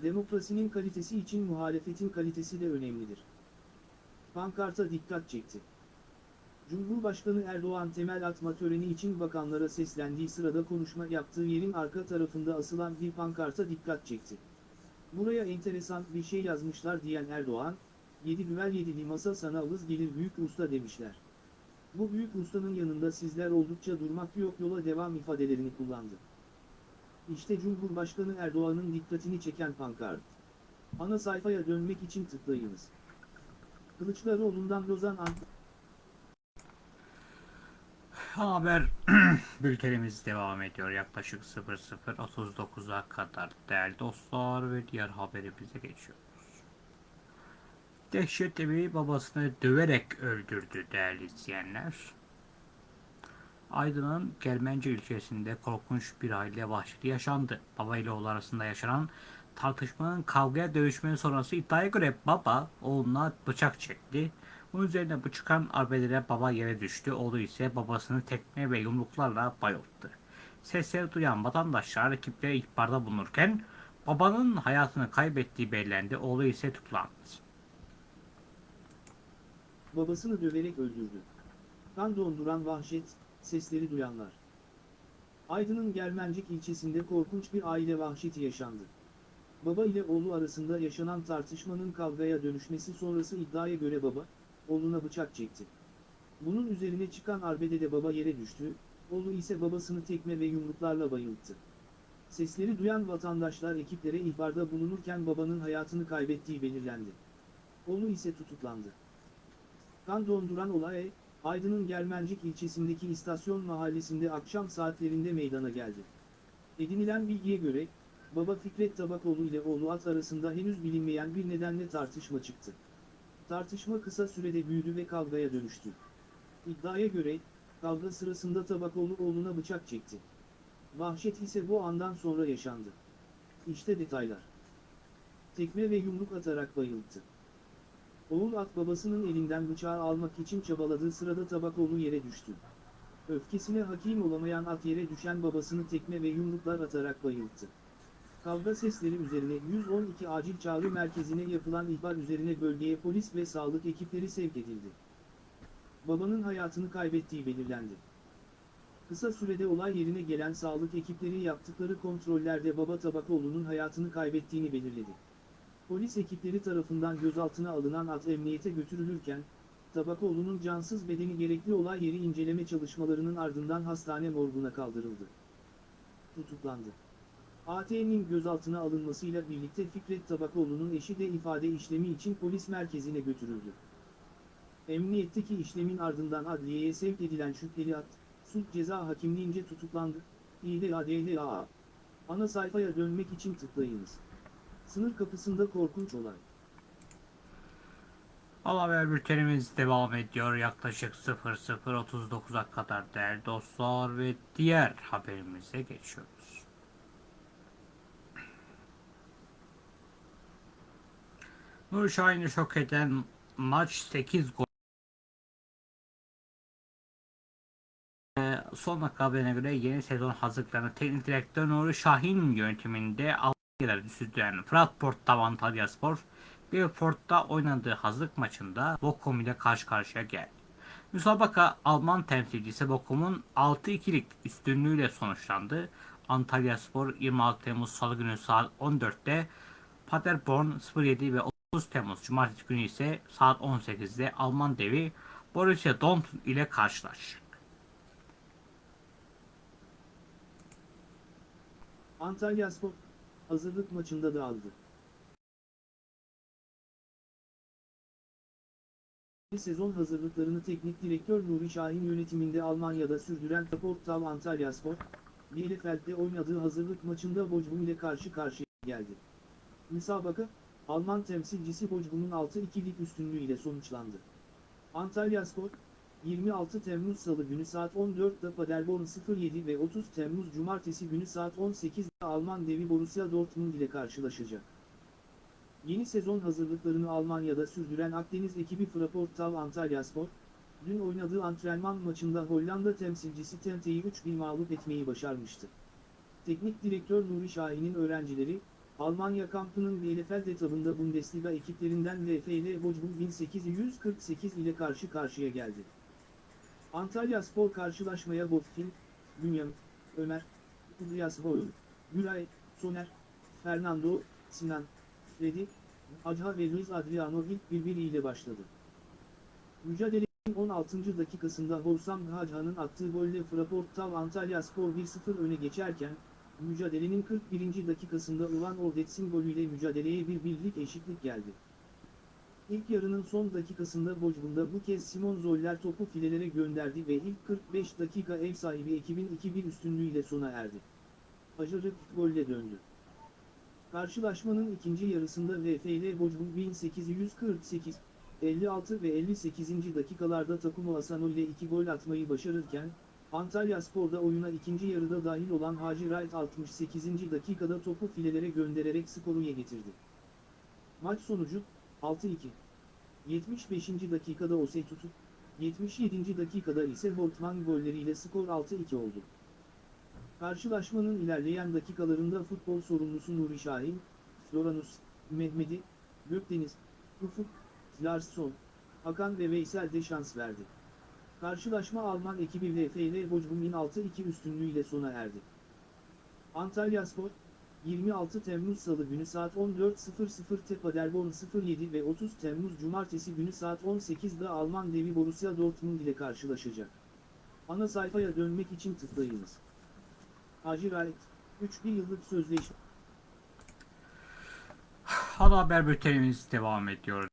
Demokrasinin kalitesi için muhalefetin kalitesi de önemlidir. Pankarta dikkat çekti. Cumhurbaşkanı Erdoğan temel atma töreni için bakanlara seslendiği sırada konuşma yaptığı yerin arka tarafında asılan bir pankarta dikkat çekti. Buraya enteresan bir şey yazmışlar diyen Erdoğan, yedi düvel yedili masa sana avız gelir büyük usta demişler. Bu büyük ustanın yanında sizler oldukça durmak yok yola devam ifadelerini kullandı. İşte Cumhurbaşkanı Erdoğan'ın dikkatini çeken pankart. Ana sayfaya dönmek için tıklayınız. Kılıçdaroğlu'ndan Lozan Ant Haber [CLEARS THROAT] bültenimiz devam ediyor. Yaklaşık 00.39'a kadar değerli dostlar ve diğer haberimize geçiyoruz. Dehşetli bir babasını döverek öldürdü değerli izleyenler. Aydın'ın Gelmence ilçesinde korkunç bir aile vahşeti yaşandı. Baba ile oğlu arasında yaşanan tartışmanın kavgaya dövüşmenin sonrası iddiaya göre baba oğluna bıçak çekti. Bunun üzerine bu çıkan arbelere baba yere düştü. Oğlu ise babasını tekme ve yumruklarla bayılttı. Sesleri duyan vatandaşlar ekiplere ihbarda bulunurken babanın hayatını kaybettiği belirlendi. Oğlu ise tutuklandı. babasını döverek öldürdü. Kan donduran vahşet, sesleri duyanlar. Aydın'ın Germencik ilçesinde korkunç bir aile vahşeti yaşandı. Baba ile oğlu arasında yaşanan tartışmanın kavgaya dönüşmesi sonrası iddiaya göre baba, oğluna bıçak çekti. Bunun üzerine çıkan arbede de baba yere düştü, oğlu ise babasını tekme ve yumruklarla bayılttı. Sesleri duyan vatandaşlar ekiplere ihbarda bulunurken babanın hayatını kaybettiği belirlendi. Oğlu ise tutuklandı. Kan donduran olay, Aydın'ın Germencik ilçesindeki istasyon mahallesinde akşam saatlerinde meydana geldi. Edinilen bilgiye göre, baba Fikret Tabakoğlu ile oğlu At arasında henüz bilinmeyen bir nedenle tartışma çıktı. Tartışma kısa sürede büyüdü ve kavgaya dönüştü. İddiaya göre, kavga sırasında Tabakoğlu oğluna bıçak çekti. Vahşet ise bu andan sonra yaşandı. İşte detaylar. Tekme ve yumruk atarak bayılttı. Oğul at babasının elinden bıçağı almak için çabaladığı sırada Tabakoğlu yere düştü. Öfkesine hakim olamayan at yere düşen babasını tekme ve yumruklar atarak bayılttı. Kavga sesleri üzerine 112 acil çağrı merkezine yapılan ihbar üzerine bölgeye polis ve sağlık ekipleri sevk edildi. Babanın hayatını kaybettiği belirlendi. Kısa sürede olay yerine gelen sağlık ekipleri yaptıkları kontrollerde baba Tabakoğlu'nun hayatını kaybettiğini belirledi. Polis ekipleri tarafından gözaltına alınan at emniyete götürülürken, Tabakoğlu'nun cansız bedeni gerekli olay yeri inceleme çalışmalarının ardından hastane morguna kaldırıldı. Tutuklandı. AT'nin gözaltına alınmasıyla birlikte Fikret Tabakoğlu'nun eşi de ifade işlemi için polis merkezine götürüldü. Emniyetteki işlemin ardından adliyeye sevk edilen şüpheli at, sulh ceza hakimliğince tutuklandı. İDADHA. Ana sayfaya dönmek için tıklayınız. Sınır kapısında korkunç olay. Ana haber bültenimiz devam ediyor. Yaklaşık 00.39'a kadar değerli dostlar ve diğer haberimize geçiyoruz. Nur Şahin'i şok eden maç 8 gol. Ee, Son dakika haberine göre yeni sezon hazırlıklarını teknik direktör Nuri Şahin yönetiminde Almanya'da sürdüren Fratport Antalya Spor Belfort'ta oynadığı hazırlık maçında Bochum ile karşı karşıya geldi. Müsabaka Alman temsilcisi Bochum'un 6-2'lik üstünlüğüyle sonuçlandı. Antalya Spor 26 Temmuz Salı günü saat 14'te Paderborn 07 ve 30 Temmuz Cumartesi günü ise saat 18'de Alman devi Borussia Dortmund ile karşılaşacak. Antalya Spor, hazırlık maçında dağıldı. Sezon hazırlıklarını teknik direktör Nuri Şahin yönetiminde Almanya'da sürdüren Portal Antalya Spor, Bielefeld'de oynadığı hazırlık maçında Bochum ile karşı karşıya geldi. Müsabaka, Alman temsilcisi Bochum'un 6-2'lik üstünlüğüyle sonuçlandı. Antalya Spor, 26 Temmuz Salı günü saat 14'da Paderborn 07 ve 30 Temmuz Cumartesi günü saat 18'de Alman devi Borussia Dortmund ile karşılaşacak. Yeni sezon hazırlıklarını Almanya'da sürdüren Akdeniz ekibi Fraportal Antalya Spor, dün oynadığı antrenman maçında Hollanda temsilcisi Tente'yi 3-1 mağlup etmeyi başarmıştı. Teknik direktör Nuri Şahin'in öğrencileri, Almanya kampının Bielefeld etabında Bundesliga ekiplerinden VfL Bochum 1848 ile karşı karşıya geldi. Antalya Spor karşılaşmaya Botfin, Bünyamin, Ömer, İlyas Boyun, Güray, Soner, Fernando, Sinan, Freddy, Adha ve Luis Adriano ilk birbiriyle başladı. Mücadelenin 16. dakikasında Hossam Hadha'nın attığı golle Fraportal Antalya Spor 1-0 öne geçerken, mücadelenin 41. dakikasında Ulan Ordetsin golüyle mücadeleye bir birlik eşitlik geldi. İlk yarının son dakikasında Bochum'da bu kez Simon Zoller topu filelere gönderdi ve ilk 45 dakika ev sahibi ekibin 2-1 üstünlüğüyle sona erdi. Ajarık golle döndü. Karşılaşmanın ikinci yarısında VfL Bochum 1848, 56 ve 58. dakikalarda Takuma Asano ile 2 gol atmayı başarırken, Antalya Spor'da oyuna ikinci yarıda dahil olan Hacı Wright 68. dakikada topu filelere göndererek skoru ye getirdi. Maç sonucu 6-2. 75. dakikada Osei tutup, 77. dakikada ise Holtman golleriyle skor 6-2 oldu. Karşılaşmanın ilerleyen dakikalarında futbol sorumlusu Nuri Şahin, Floranus, Mehmedi, Gökdeniz, Ufuk, Larsson, Hakan ve Veysel de şans verdi. Karşılaşma Alman ekibi VfL Bochum'un 6-2 üstünlüğüyle sona erdi. Antalya Spor, 26 Temmuz Salı günü saat 14.00'te Paderborn 07 ve 30 Temmuz Cumartesi günü saat 18'de Alman devi Borussia Dortmund ile karşılaşacak. Ana sayfaya dönmek için tıklayınız. Wright, 3 yıllık sözleşme. Ana haber bültenimiz devam ediyor.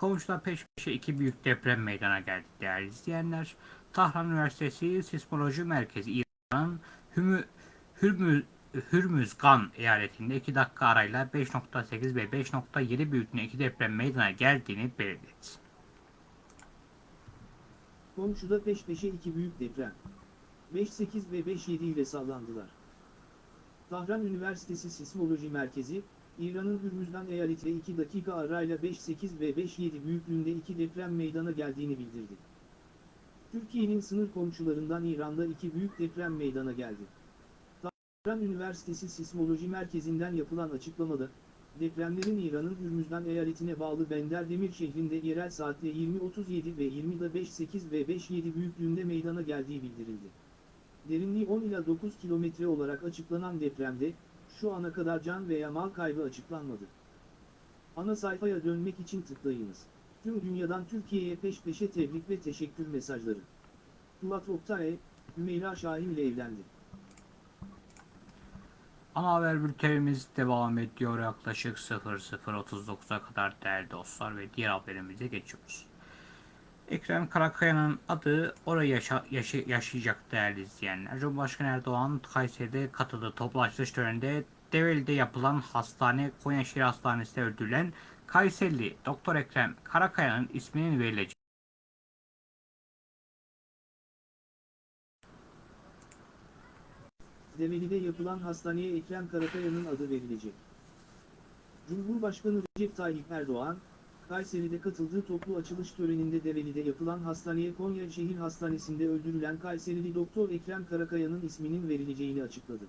Komşuda peş peşe iki büyük deprem meydana geldi değerli izleyenler. Tahran Üniversitesi Sismoloji Merkezi İran'ın Hürmüz, Hürmüzgan eyaletinde 2 dakika arayla 5.8 ve 5.7 büyüklüğünde iki deprem meydana geldiğini belirtti. Komşuda peş peşe iki büyük deprem. 5.8 ve 5.7 ile sallandılar. Tahran Üniversitesi Sismoloji Merkezi, İran'ın Hürmüzgan eyaletinde 2 dakika arayla 5.8 ve 5.7 büyüklüğünde iki deprem meydana geldiğini bildirdi. Türkiye'nin sınır komşularından İran'da iki büyük deprem meydana geldi. Tahran Üniversitesi Sismoloji Merkezi'nden yapılan açıklamada, depremlerin İran'ın Hürmüzgan eyaletine bağlı Benderdemir şehrinde yerel saatte 20.37 ve 20'da 5.8 ve 5.7 büyüklüğünde meydana geldiği bildirildi. Derinliği 10 ila 9 kilometre olarak açıklanan depremde, şu ana kadar can veya mal kaybı açıklanmadı. Ana sayfaya dönmek için tıklayınız. Tüm dünyadan Türkiye'ye peş peşe tebrik ve teşekkür mesajları. Tulat Oktay, Hümeyra Şahin ile evlendi. Ana haber bültenimiz devam ediyor yaklaşık 00.39'a kadar değerli dostlar ve diğer haberimize geçiyoruz. Ekrem Karakaya'nın adı orayı yaşa, yaşa- yaşayacak değerli izleyenler. Cumhurbaşkanı Erdoğan Kayseri'de katıldığı toplu açılış töreninde Develi'de yapılan hastane Konyaşehir Hastanesi'nde öldürülen Kayserili Doktor Ekrem Karakaya'nın isminin verileceği Develi'de yapılan hastaneye Ekrem Karakaya'nın adı verilecek. Cumhurbaşkanı Recep Tayyip Erdoğan, Kayseri'de katıldığı toplu açılış töreninde Develi'de yapılan hastaneye Konya Şehir Hastanesi'nde öldürülen Kayserili Doktor Ekrem Karakaya'nın isminin verileceğini açıkladı.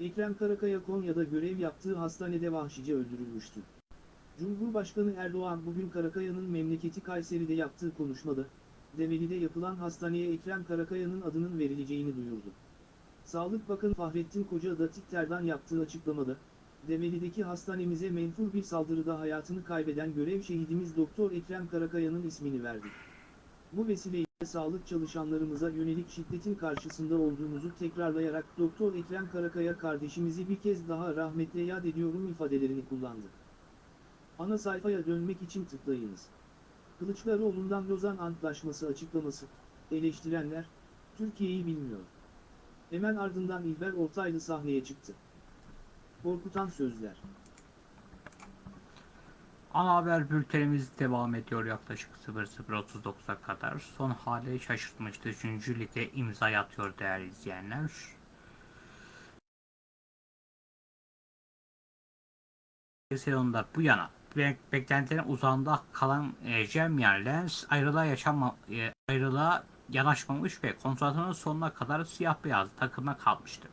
Ekrem Karakaya Konya'da görev yaptığı hastanede vahşice öldürülmüştü. Cumhurbaşkanı Erdoğan bugün Karakaya'nın memleketi Kayseri'de yaptığı konuşmada, Develi'de yapılan hastaneye Ekrem Karakaya'nın adının verileceğini duyurdu. Sağlık Bakanı Fahrettin Koca da Twitter'dan yaptığı açıklamada, Develi'deki hastanemize menfur bir saldırıda hayatını kaybeden görev şehidimiz Doktor Ekrem Karakaya'nın ismini verdik. Bu vesileyle sağlık çalışanlarımıza yönelik şiddetin karşısında olduğumuzu tekrarlayarak Doktor Ekrem Karakaya kardeşimizi bir kez daha rahmetle yad ediyorum ifadelerini kullandı. Ana sayfaya dönmek için tıklayınız. Kılıçdaroğlu'ndan Lozan Antlaşması açıklaması, eleştirenler, Türkiye'yi bilmiyor. Hemen ardından İlber Ortaylı sahneye çıktı. Korkutan sözler. Ana haber bültenimiz devam ediyor yaklaşık 00.39'a kadar. Son hali şaşırtmıştı. 3. lige imza atıyor değerli izleyenler. sezonda bu yana be- beklentilerin uzağında kalan e, Lens ayrılığa yaşanma e, ayrılığa yanaşmamış ve kontratının sonuna kadar siyah beyaz takıma kalmıştı.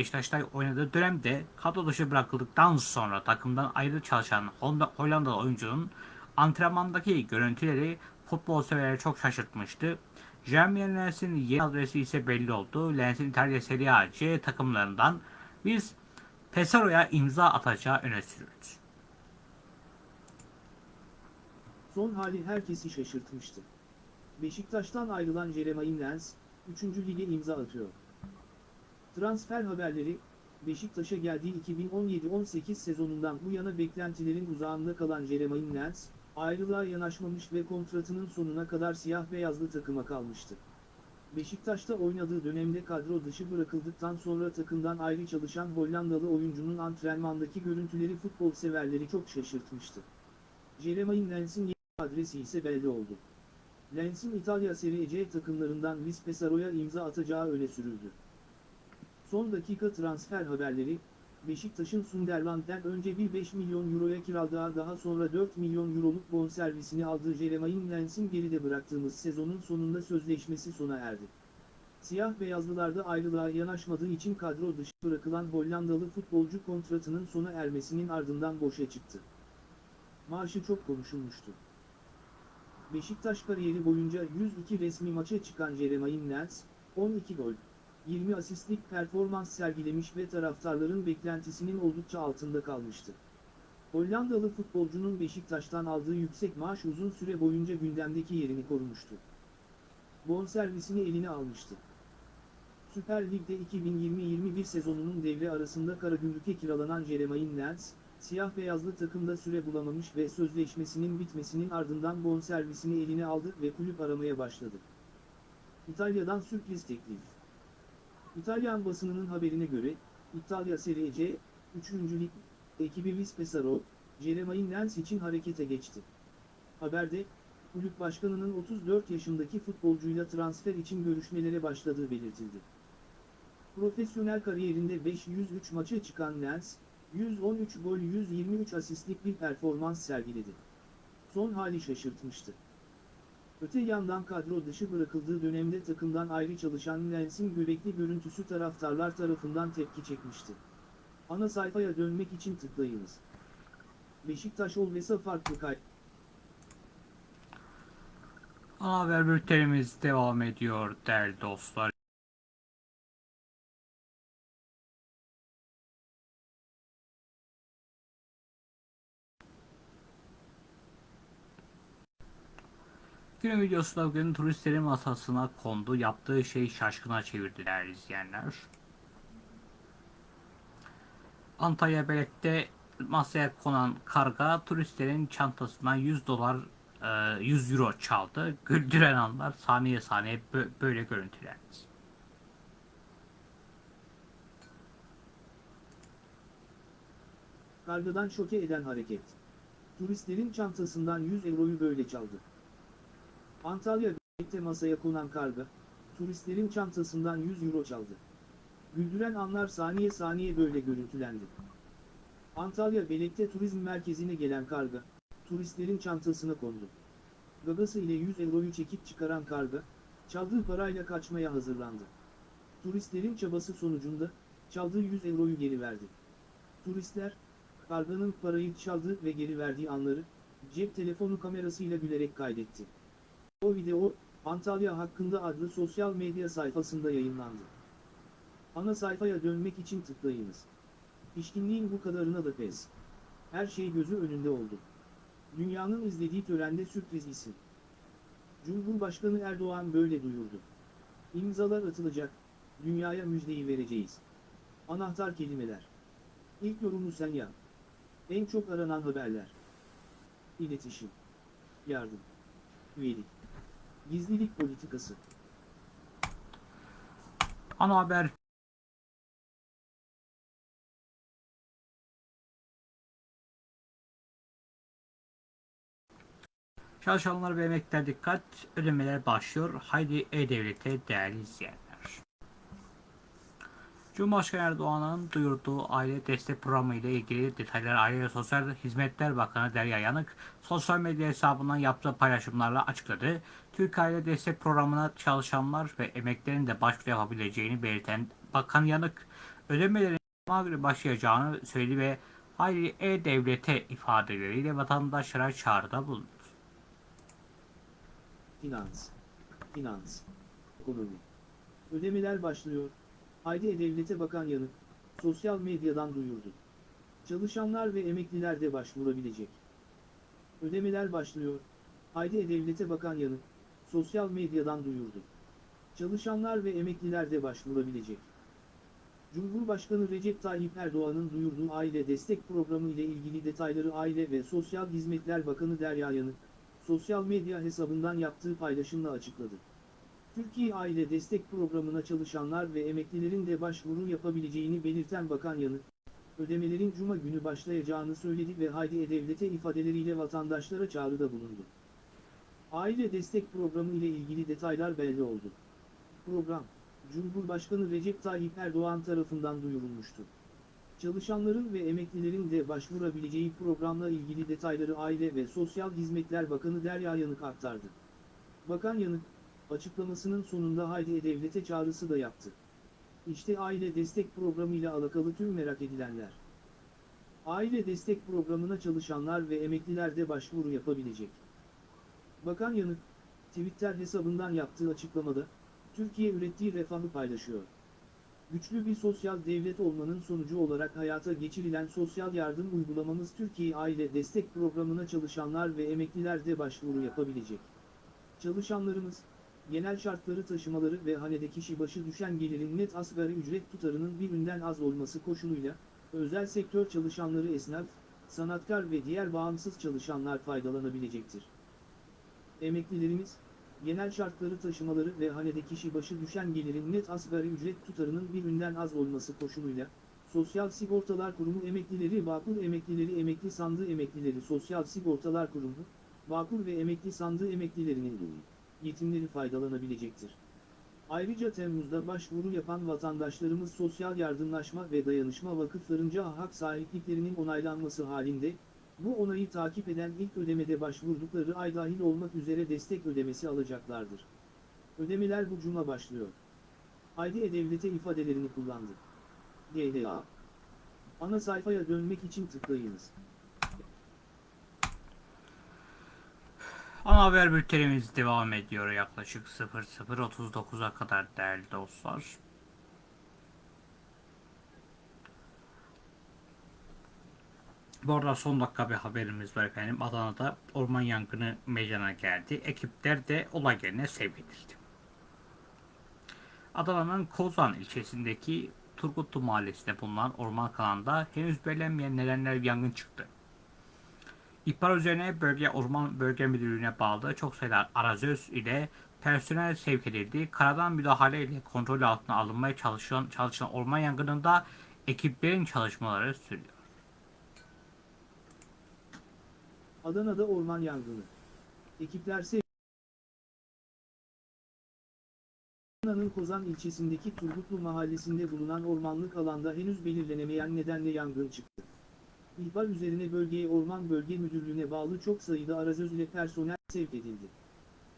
Beşiktaş'ta oynadığı dönemde kadro dışı bırakıldıktan sonra takımdan ayrı çalışan Hollandalı oyuncunun antrenmandaki görüntüleri futbol severleri çok şaşırtmıştı. Jeremy Lens'in yeni adresi ise belli oldu. Lens'in İtalya Serie A C takımlarından biz Pesaro'ya imza atacağı öne sürüldü. Son hali herkesi şaşırtmıştı. Beşiktaş'tan ayrılan Jeremaine Lens, 3. lige imza atıyor. Transfer haberleri, Beşiktaş'a geldiği 2017-18 sezonundan bu yana beklentilerin uzağında kalan Jeremaine Lens, ayrılığa yanaşmamış ve kontratının sonuna kadar siyah beyazlı takıma kalmıştı. Beşiktaş'ta oynadığı dönemde kadro dışı bırakıldıktan sonra takımdan ayrı çalışan Hollandalı oyuncunun antrenmandaki görüntüleri futbol severleri çok şaşırtmıştı. Jeremaine Lens'in yeni adresi ise belli oldu. Lens'in İtalya Serie C takımlarından Luis Pesaro'ya imza atacağı öne sürüldü. Son dakika transfer haberleri, Beşiktaş'ın Sunderland'den önce bir 5 milyon euroya kiraladığı daha sonra 4 milyon euroluk bonservisini aldığı Jeremaine Lens'in geride bıraktığımız sezonun sonunda sözleşmesi sona erdi. Siyah beyazlılarda ayrılığa yanaşmadığı için kadro dışı bırakılan Hollandalı futbolcu kontratının sona ermesinin ardından boşa çıktı. Maaşı çok konuşulmuştu. Beşiktaş kariyeri boyunca 102 resmi maça çıkan Jeremaine Lens, 12 gol, 20 asistlik performans sergilemiş ve taraftarların beklentisinin oldukça altında kalmıştı. Hollandalı futbolcunun Beşiktaş'tan aldığı yüksek maaş uzun süre boyunca gündemdeki yerini korumuştu. Bonservisini eline almıştı. Süper Lig'de 2020-21 sezonunun devre arasında Karagümrük'e kiralanan Jeremaine Lens, siyah beyazlı takımda süre bulamamış ve sözleşmesinin bitmesinin ardından bonservisini eline aldı ve kulüp aramaya başladı. İtalya'dan sürpriz teklif. İtalyan basınının haberine göre, İtalya Serie C, 3. Lig, ekibi Vispesaro, Jeremain Lens için harekete geçti. Haberde, kulüp başkanının 34 yaşındaki futbolcuyla transfer için görüşmelere başladığı belirtildi. Profesyonel kariyerinde 503 maça çıkan Lens, 113 gol 123 asistlik bir performans sergiledi. Son hali şaşırtmıştı. Öte yandan kadro dışı bırakıldığı dönemde takımdan ayrı çalışan Lens'in göbekli görüntüsü taraftarlar tarafından tepki çekmişti. Ana sayfaya dönmek için tıklayınız. Beşiktaş Olvesa farklı kay... Ana haber bültenimiz devam ediyor değerli dostlar. Günün videosunda bugün turistlerin masasına kondu. Yaptığı şey şaşkına çevirdi değerli izleyenler. Antalya Belek'te masaya konan karga turistlerin çantasından 100 dolar e, 100 euro çaldı. Güldüren anlar saniye saniye bö- böyle görüntülendi. Kargadan şoke eden hareket. Turistlerin çantasından 100 euroyu böyle çaldı. Antalya Belek'te masaya konan karga, turistlerin çantasından 100 euro çaldı. Güldüren anlar saniye saniye böyle görüntülendi. Antalya Belek'te turizm merkezine gelen karga, turistlerin çantasına kondu. Gagası ile 100 euroyu çekip çıkaran karga, çaldığı parayla kaçmaya hazırlandı. Turistlerin çabası sonucunda, çaldığı 100 euroyu geri verdi. Turistler, karganın parayı çaldığı ve geri verdiği anları, cep telefonu kamerasıyla gülerek kaydetti. O video, Antalya hakkında adlı sosyal medya sayfasında yayınlandı. Ana sayfaya dönmek için tıklayınız. Pişkinliğin bu kadarına da pes. Her şey gözü önünde oldu. Dünyanın izlediği törende sürpriz isim. Cumhurbaşkanı Erdoğan böyle duyurdu. İmzalar atılacak, dünyaya müjdeyi vereceğiz. Anahtar kelimeler. İlk yorumu sen yap. En çok aranan haberler. İletişim. Yardım. Üyelik. Gizlilik politikası. Ana haber Çalışanlar ve emekliler dikkat, ödemeler başlıyor. Haydi E-Devlet'e değerli izleyenler. Cumhurbaşkanı Erdoğan'ın duyurduğu aile destek programı ile ilgili detayları Aile ve Sosyal Hizmetler Bakanı Derya Yanık sosyal medya hesabından yaptığı paylaşımlarla açıkladı. Türk Aile Destek Programı'na çalışanlar ve emeklilerin de başvuru yapabileceğini belirten Bakan Yanık ödemelerin Cuma günü başlayacağını söyledi ve Haydi E-Devlet'e ifadeleriyle vatandaşlara çağrıda bulundu. Finans. Finans. Ekonomi. Ödemeler başlıyor. Haydi E-Devlet'e Bakan Yanık, sosyal medyadan duyurdu. Çalışanlar ve emekliler de başvurabilecek. Ödemeler başlıyor. Haydi E-Devlet'e Bakan Yanık, sosyal medyadan duyurdu. Çalışanlar ve emekliler de başvurabilecek. Cumhurbaşkanı Recep Tayyip Erdoğan'ın duyurduğu aile destek programı ile ilgili detayları Aile ve Sosyal Hizmetler Bakanı Derya Yanık, sosyal medya hesabından yaptığı paylaşımla açıkladı. Türkiye Aile Destek Programı'na çalışanlar ve emeklilerin de başvuru yapabileceğini belirten Bakan Yanık, ödemelerin Cuma günü başlayacağını söyledi ve Haydi E-Devlet'e ifadeleriyle vatandaşlara çağrıda bulundu. Aile Destek Programı ile ilgili detaylar belli oldu. Program, Cumhurbaşkanı Recep Tayyip Erdoğan tarafından duyurulmuştu. Çalışanların ve emeklilerin de başvurabileceği programla ilgili detayları Aile ve Sosyal Hizmetler Bakanı Derya Yanık aktardı. Bakan Yanık, açıklamasının sonunda Haydi E-Devlet'e çağrısı da yaptı. İşte aile destek programı ile alakalı tüm merak edilenler. Aile destek programına çalışanlar ve emekliler de başvuru yapabilecek. Bakan Yanık, Twitter hesabından yaptığı açıklamada, Türkiye ürettiği refahı paylaşıyor. Güçlü bir sosyal devlet olmanın sonucu olarak hayata geçirilen sosyal yardım uygulamamız Türkiye Aile Destek Programı'na çalışanlar ve emekliler de başvuru yapabilecek. Çalışanlarımız, genel şartları taşımaları ve hanede kişi başı düşen gelirin net asgari ücret tutarının bir ünden az olması koşuluyla, özel sektör çalışanları esnaf, sanatkar ve diğer bağımsız çalışanlar faydalanabilecektir. Emeklilerimiz, genel şartları taşımaları ve hanede kişi başı düşen gelirin net asgari ücret tutarının birinden az olması koşuluyla, Sosyal Sigortalar Kurumu emeklileri Bağkur emeklileri emekli sandığı emeklileri Sosyal Sigortalar Kurumu, Bağkur ve emekli sandığı emeklilerinin yetimleri faydalanabilecektir. Ayrıca Temmuz'da başvuru yapan vatandaşlarımız sosyal yardımlaşma ve dayanışma vakıflarınca hak sahipliklerinin onaylanması halinde, bu onayı takip eden ilk ödemede başvurdukları ay dahil olmak üzere destek ödemesi alacaklardır. Ödemeler bu cuma başlıyor. Haydi E-Devlet'e ifadelerini kullandı. GDA. Ana sayfaya dönmek için tıklayınız. Ana haber bültenimiz devam ediyor yaklaşık 00.39'a kadar değerli dostlar. Bu arada son dakika bir haberimiz var efendim. Adana'da orman yangını meydana geldi. Ekipler de olay yerine sevk edildi. Adana'nın Kozan ilçesindeki Turgutlu mahallesinde bulunan orman kanalında henüz belirlenmeyen nedenler yangın çıktı. İhbar üzerine bölge orman bölge müdürlüğüne bağlı çok sayıda arazöz ile personel sevk edildi. Karadan müdahale ile kontrol altına alınmaya çalışan, çalışılan orman yangınında ekiplerin çalışmaları sürüyor. Adana'da orman yangını. Ekipler Adana'nın Kozan ilçesindeki Turgutlu mahallesinde bulunan ormanlık alanda henüz belirlenemeyen nedenle yangın çıktı. İhbar üzerine bölgeye Orman Bölge Müdürlüğü'ne bağlı çok sayıda arazöz ile personel sevk edildi.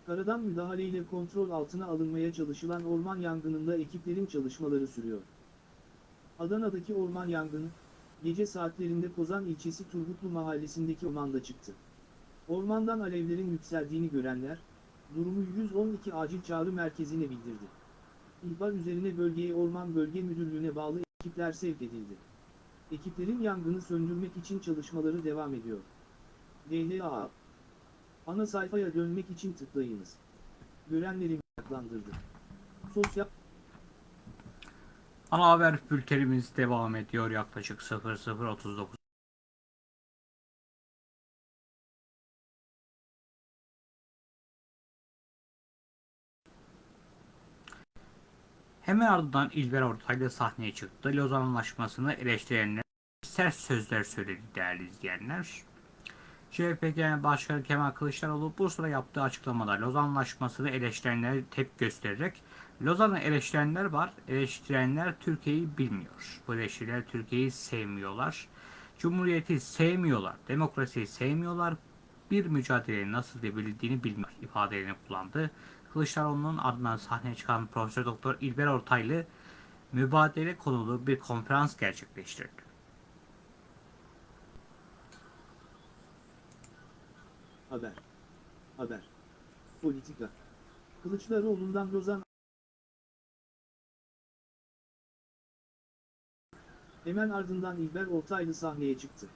Karadan müdahale ile kontrol altına alınmaya çalışılan orman yangınında ekiplerin çalışmaları sürüyor. Adana'daki orman yangını, gece saatlerinde Kozan ilçesi Turgutlu mahallesindeki ormanda çıktı. Ormandan alevlerin yükseldiğini görenler, durumu 112 acil çağrı merkezine bildirdi. İhbar üzerine bölgeye Orman Bölge Müdürlüğü'ne bağlı ekipler sevk edildi. Ekiplerin yangını söndürmek için çalışmaları devam ediyor. DHA Ana sayfaya dönmek için tıklayınız. Görenleri meraklandırdı. Sosyal Ana haber bültenimiz devam ediyor yaklaşık 00.39. Hemen ardından İlber Ortaylı sahneye çıktı. Lozan Anlaşması'nı eleştirenler sert sözler söyledi değerli izleyenler. CHP Genel Başkanı Kemal Kılıçdaroğlu Bursa'da yaptığı açıklamada Lozan Anlaşması'nı eleştirenlere tepki göstererek Lozan'ı eleştirenler var. Eleştirenler Türkiye'yi bilmiyor. Bu eleştiriler Türkiye'yi sevmiyorlar. Cumhuriyeti sevmiyorlar. Demokrasiyi sevmiyorlar. Bir mücadeleyi nasıl edebildiğini bilmiyor ifadelerini kullandı. Kılıçdaroğlu'nun ardından sahneye çıkan Profesör Doktor İlber Ortaylı mübadele konulu bir konferans gerçekleştirdi. Haber. Haber. Politika. Kılıçdaroğlu'ndan Lozan Hemen ardından İlber Ortaylı sahneye çıktı.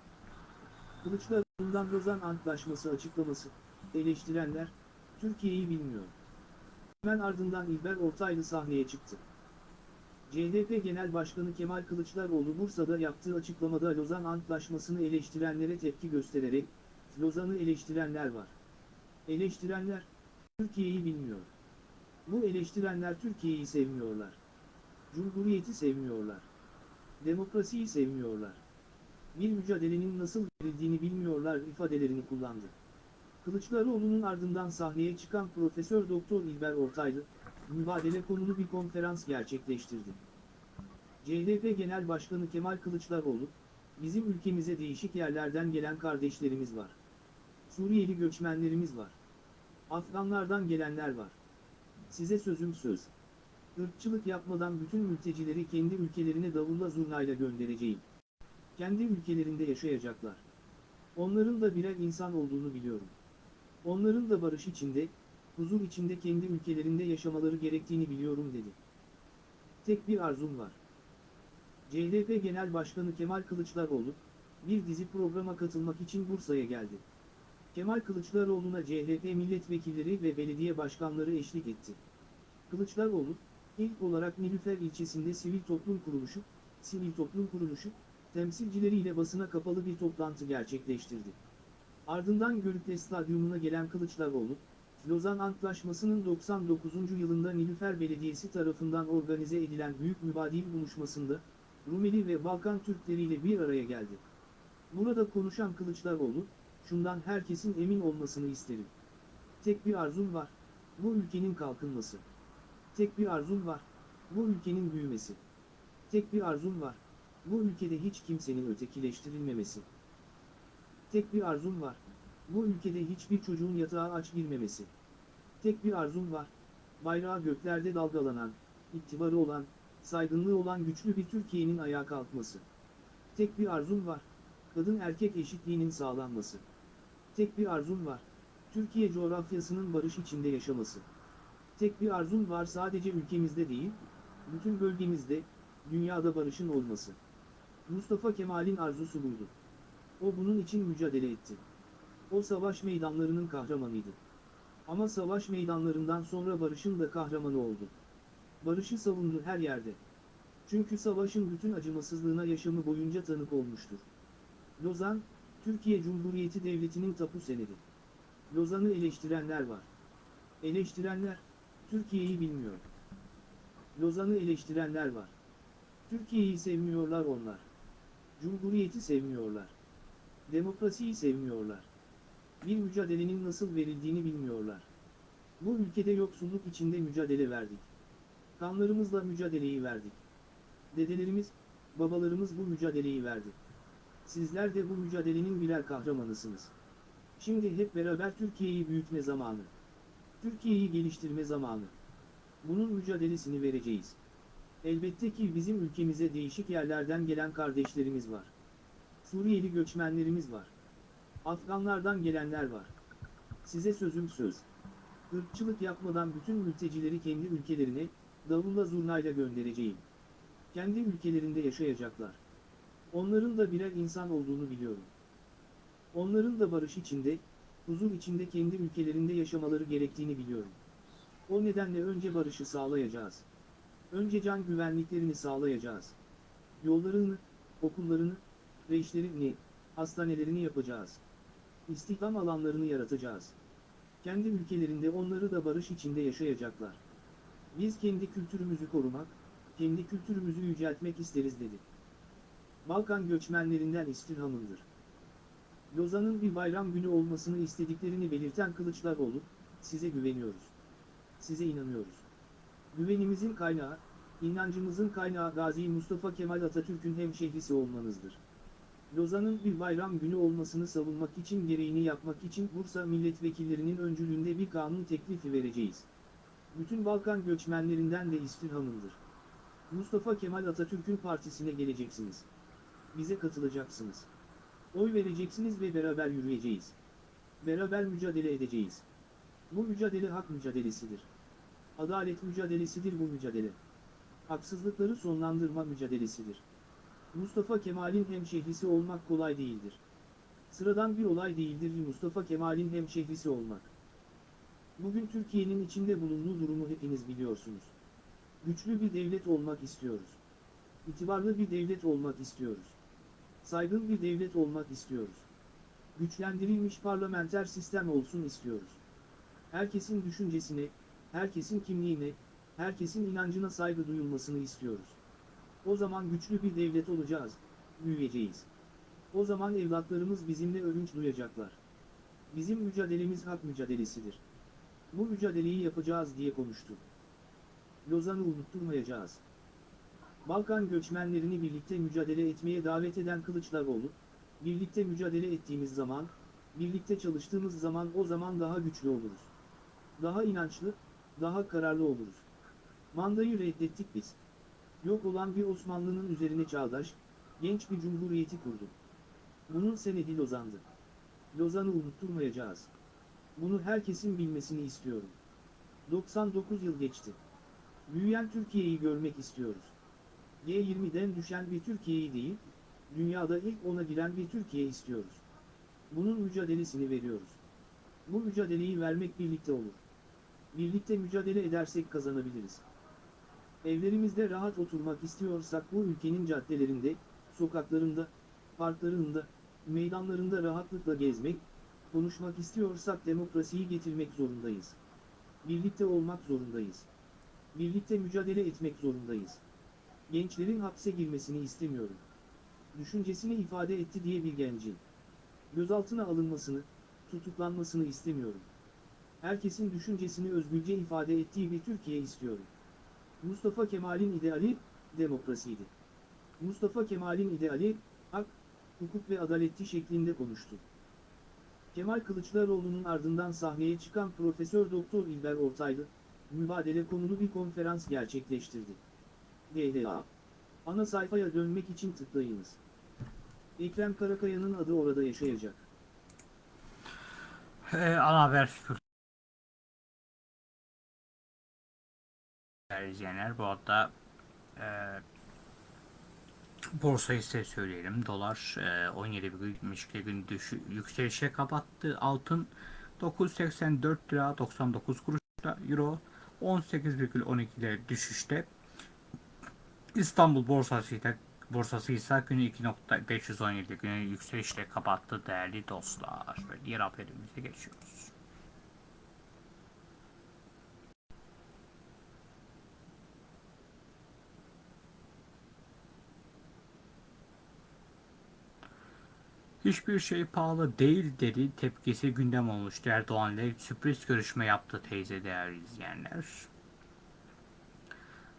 Kılıçdaroğlu'ndan Lozan Antlaşması açıklaması, eleştirenler, Türkiye'yi bilmiyor. Hemen ardından İlber Ortaylı sahneye çıktı. CHP Genel Başkanı Kemal Kılıçdaroğlu Bursa'da yaptığı açıklamada Lozan Antlaşması'nı eleştirenlere tepki göstererek, Lozan'ı eleştirenler var. Eleştirenler, Türkiye'yi bilmiyor. Bu eleştirenler Türkiye'yi sevmiyorlar. Cumhuriyeti sevmiyorlar. Demokrasiyi sevmiyorlar. Bir mücadelenin nasıl verildiğini bilmiyorlar ifadelerini kullandı. Kılıçdaroğlu'nun ardından sahneye çıkan Profesör Doktor İlber Ortaylı, mübadele konulu bir konferans gerçekleştirdi. CHP Genel Başkanı Kemal Kılıçdaroğlu, bizim ülkemize değişik yerlerden gelen kardeşlerimiz var. Suriyeli göçmenlerimiz var. Afganlardan gelenler var. Size sözüm söz. Irkçılık yapmadan bütün mültecileri kendi ülkelerine davulla zurnayla göndereceğim. Kendi ülkelerinde yaşayacaklar. Onların da birer insan olduğunu biliyorum. Onların da barış içinde, huzur içinde kendi ülkelerinde yaşamaları gerektiğini biliyorum dedi. Tek bir arzum var. CHP Genel Başkanı Kemal Kılıçdaroğlu, bir dizi programa katılmak için Bursa'ya geldi. Kemal Kılıçdaroğlu'na CHP milletvekilleri ve belediye başkanları eşlik etti. Kılıçdaroğlu, ilk olarak Nilüfer ilçesinde sivil toplum kuruluşu, sivil toplum kuruluşu, temsilcileriyle basına kapalı bir toplantı gerçekleştirdi. Ardından Görükle Stadyumuna gelen Kılıçdaroğlu, Lozan Antlaşması'nın 99. yılında Nilüfer Belediyesi tarafından organize edilen büyük mübadil buluşmasında, Rumeli ve Balkan Türkleriyle bir araya geldi. Burada konuşan Kılıçdaroğlu, şundan herkesin emin olmasını isterim. Tek bir arzum var, bu ülkenin kalkınması. Tek bir arzum var, bu ülkenin büyümesi. Tek bir arzum var, bu ülkede hiç kimsenin ötekileştirilmemesi. Tek bir arzum var, bu ülkede hiçbir çocuğun yatağa aç girmemesi. Tek bir arzum var, bayrağı göklerde dalgalanan, itibarı olan, saygınlığı olan güçlü bir Türkiye'nin ayağa kalkması. Tek bir arzum var, kadın erkek eşitliğinin sağlanması. Tek bir arzum var, Türkiye coğrafyasının barış içinde yaşaması. Tek bir arzum var sadece ülkemizde değil, bütün bölgemizde, dünyada barışın olması. Mustafa Kemal'in arzusu buydu. O bunun için mücadele etti. O savaş meydanlarının kahramanıydı. Ama savaş meydanlarından sonra barışın da kahramanı oldu. Barışı savundu her yerde. Çünkü savaşın bütün acımasızlığına yaşamı boyunca tanık olmuştur. Lozan, Türkiye Cumhuriyeti Devleti'nin tapu senedi. Lozan'ı eleştirenler var. Eleştirenler, Türkiye'yi bilmiyor. Lozan'ı eleştirenler var. Türkiye'yi sevmiyorlar onlar. Cumhuriyeti sevmiyorlar. Demokrasiyi sevmiyorlar. Bir mücadelenin nasıl verildiğini bilmiyorlar. Bu ülkede yoksulluk içinde mücadele verdik. Kanlarımızla mücadeleyi verdik. Dedelerimiz, babalarımız bu mücadeleyi verdi. Sizler de bu mücadelenin birer kahramanısınız. Şimdi hep beraber Türkiye'yi büyütme zamanı. Türkiye'yi geliştirme zamanı. Bunun mücadelesini vereceğiz. Elbette ki bizim ülkemize değişik yerlerden gelen kardeşlerimiz var. Suriyeli göçmenlerimiz var. Afganlardan gelenler var. Size sözüm söz. Irkçılık yapmadan bütün mültecileri kendi ülkelerine, davulla zurnayla göndereceğim. Kendi ülkelerinde yaşayacaklar. Onların da birer insan olduğunu biliyorum. Onların da barış içinde, huzur içinde kendi ülkelerinde yaşamaları gerektiğini biliyorum. O nedenle önce barışı sağlayacağız. Önce can güvenliklerini sağlayacağız. Yollarını, okullarını, reişlerini, hastanelerini yapacağız. İstihdam alanlarını yaratacağız. Kendi ülkelerinde onları da barış içinde yaşayacaklar. Biz kendi kültürümüzü korumak, kendi kültürümüzü yüceltmek isteriz dedi. Balkan göçmenlerinden istirhamındır. Lozan'ın bir bayram günü olmasını istediklerini belirten Kılıçdaroğlu, size güveniyoruz. Size inanıyoruz. Güvenimizin kaynağı, inancımızın kaynağı Gazi Mustafa Kemal Atatürk'ün hemşehrisi olmanızdır. Lozan'ın bir bayram günü olmasını savunmak için gereğini yapmak için Bursa milletvekillerinin öncülüğünde bir kanun teklifi vereceğiz. Bütün Balkan göçmenlerinden de istirhamındır. Mustafa Kemal Atatürk'ün partisine geleceksiniz. Bize katılacaksınız. Oy vereceksiniz ve beraber yürüyeceğiz. Beraber mücadele edeceğiz. Bu mücadele hak mücadelesidir. Adalet mücadelesidir bu mücadele. Haksızlıkları sonlandırma mücadelesidir. Mustafa Kemal'in hemşehrisi olmak kolay değildir. Sıradan bir olay değildir Mustafa Kemal'in hemşehrisi olmak. Bugün Türkiye'nin içinde bulunduğu durumu hepiniz biliyorsunuz. Güçlü bir devlet olmak istiyoruz. İtibarlı bir devlet olmak istiyoruz. Saygın bir devlet olmak istiyoruz. Güçlendirilmiş parlamenter sistem olsun istiyoruz. Herkesin düşüncesine, herkesin kimliğine, herkesin inancına saygı duyulmasını istiyoruz. O zaman güçlü bir devlet olacağız, büyüyeceğiz. O zaman evlatlarımız bizimle övünç duyacaklar. Bizim mücadelemiz hak mücadelesidir. Bu mücadeleyi yapacağız diye konuştu. Lozan'ı unutturmayacağız. Balkan göçmenlerini birlikte mücadele etmeye davet eden Kılıçdaroğlu, birlikte mücadele ettiğimiz zaman, birlikte çalıştığımız zaman o zaman daha güçlü oluruz. Daha inançlı, daha kararlı oluruz. Mandayı reddettik biz. Yok olan bir Osmanlı'nın üzerine çağdaş, genç bir cumhuriyeti kurdu. Bunun senedi Lozan'dı. Lozan'ı unutturmayacağız. Bunu herkesin bilmesini istiyorum. 99 yıl geçti. Büyüyen Türkiye'yi görmek istiyoruz. G20'den düşen bir Türkiye'yi değil, dünyada ilk ona giren bir Türkiye istiyoruz. Bunun mücadelesini veriyoruz. Bu mücadeleyi vermek birlikte olur. Birlikte mücadele edersek kazanabiliriz. Evlerimizde rahat oturmak istiyorsak bu ülkenin caddelerinde, sokaklarında, parklarında, meydanlarında rahatlıkla gezmek, konuşmak istiyorsak demokrasiyi getirmek zorundayız. Birlikte olmak zorundayız. Birlikte mücadele etmek zorundayız. Gençlerin hapse girmesini istemiyorum. Düşüncesini ifade etti diye bir gencin. Gözaltına alınmasını, tutuklanmasını istemiyorum. Herkesin düşüncesini özgürce ifade ettiği bir Türkiye istiyorum. Mustafa Kemal'in ideali, demokrasiydi. Mustafa Kemal'in ideali, hak, hukuk ve adaletti şeklinde konuştu. Kemal Kılıçdaroğlu'nun ardından sahneye çıkan Profesör Doktor İlber Ortaylı, mübadele konulu bir konferans gerçekleştirdi. GDA. Ana sayfaya dönmek için tıklayınız. Ekrem Karakaya'nın adı orada yaşayacak. Ee, ana haber. Değerli izleyenler bu arada e, borsayı size söyleyelim. Dolar e, 17,72 gün düşü, yükselişe kapattı. Altın 984 lira 99 kuruşta. Euro 18,12 ile düşüşte. İstanbul borsası ise borsası ise günü 2.517 günü yükselişle kapattı değerli dostlar. Ve diğer haberimize geçiyoruz. Hiçbir şey pahalı değil dedi. Tepkisi gündem olmuştu. Erdoğan ile sürpriz görüşme yaptı teyze değerli izleyenler.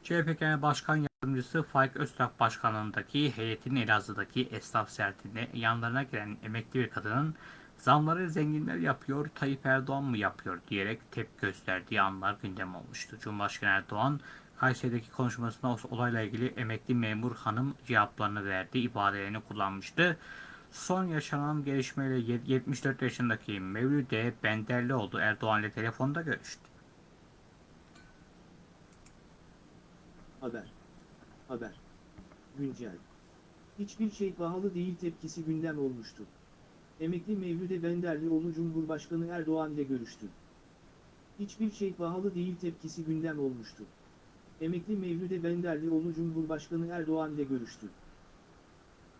CHP Genel Başkan Yardımcısı Faik Öztürk Başkanlığındaki heyetin Elazığ'daki esnaf ziyaretinde yanlarına gelen emekli bir kadının zamları zenginler yapıyor, Tayyip Erdoğan mı yapıyor diyerek tepki gösterdiği anlar gündem olmuştu. Cumhurbaşkanı Erdoğan Kayseri'deki konuşmasında olayla ilgili emekli memur hanım cevaplarını verdi, ibadelerini kullanmıştı. Son yaşanan gelişmeyle 74 yaşındaki Mevlüde Benderlioğlu Erdoğan ile telefonda görüştü. Haber. Haber. Güncel. Hiçbir şey pahalı değil tepkisi gündem olmuştu. Emekli Mevlüde Benderlioğlu Cumhurbaşkanı Erdoğan ile görüştü. Hiçbir şey pahalı değil tepkisi gündem olmuştu. Emekli Mevlüde Benderlioğlu Cumhurbaşkanı Erdoğan ile görüştü.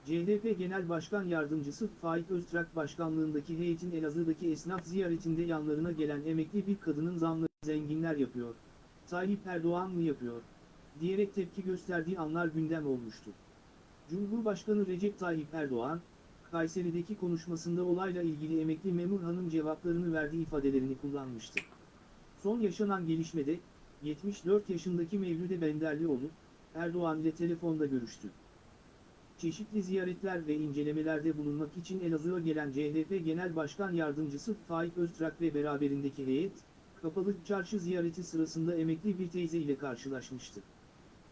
CHP Genel Başkan Yardımcısı Faik Öztürk Başkanlığındaki heyetin Elazığ'daki esnaf ziyaretinde yanlarına gelen emekli bir kadının zamları zenginler yapıyor. Tayyip Erdoğan mı yapıyor? Diyerek tepki gösterdiği anlar gündem olmuştu. Cumhurbaşkanı Recep Tayyip Erdoğan, Kayseri'deki konuşmasında olayla ilgili emekli memur hanım cevaplarını verdiği ifadelerini kullanmıştı. Son yaşanan gelişmede, 74 yaşındaki Mevlüde Benderlioğlu, Erdoğan ile telefonda görüştü. Çeşitli ziyaretler ve incelemelerde bulunmak için Elazığ'a gelen CHP Genel Başkan Yardımcısı Faik Öztürk ve beraberindeki heyet, Kapalı Çarşı ziyareti sırasında emekli bir teyze ile karşılaşmıştı.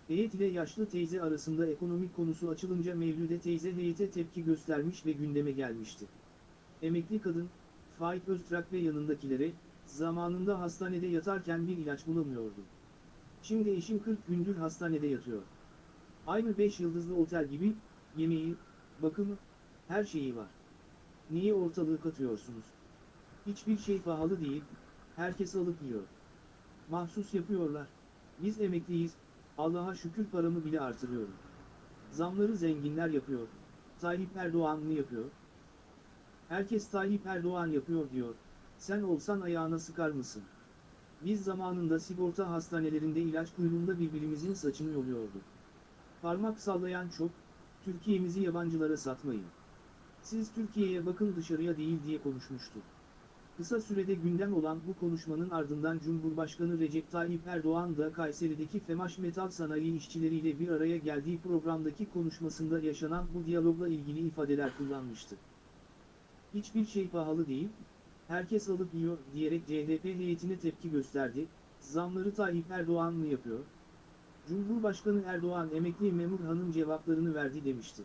Heyet ile yaşlı teyze arasında ekonomik konusu açılınca Mevlüde teyze heyete tepki göstermiş ve gündeme gelmişti. Emekli kadın, Faik Öztürk ve yanındakilere, zamanında hastanede yatarken bir ilaç bulamıyordu. Şimdi eşim 40 gündür hastanede yatıyor. Aynı 5 yıldızlı otel gibi, yemeği, bakımı, her şeyi var. Niye ortalığı katıyorsunuz? Hiçbir şey pahalı değil, herkes alıp yiyor. Mahsus yapıyorlar. Biz emekliyiz, Allah'a şükür paramı bile artırıyorum. Zamları zenginler yapıyor. Tayyip Erdoğan mı yapıyor? Herkes Tayyip Erdoğan yapıyor diyor. Sen olsan ayağına sıkar mısın? Biz zamanında sigorta hastanelerinde ilaç kuyruğunda birbirimizin saçını yoluyorduk. Parmak sallayan çok, Türkiye'mizi yabancılara satmayın. Siz Türkiye'ye bakın dışarıya değil diye konuşmuştu. Kısa sürede gündem olan bu konuşmanın ardından Cumhurbaşkanı Recep Tayyip Erdoğan da Kayseri'deki Femaş Metal Sanayi işçileriyle bir araya geldiği programdaki konuşmasında yaşanan bu diyalogla ilgili ifadeler kullanmıştı. Hiçbir şey pahalı değil, herkes alıp yiyor diyerek CHP heyetine tepki gösterdi, zamları Tayyip Erdoğan mı yapıyor? Cumhurbaşkanı Erdoğan emekli memur hanım cevaplarını verdi demişti.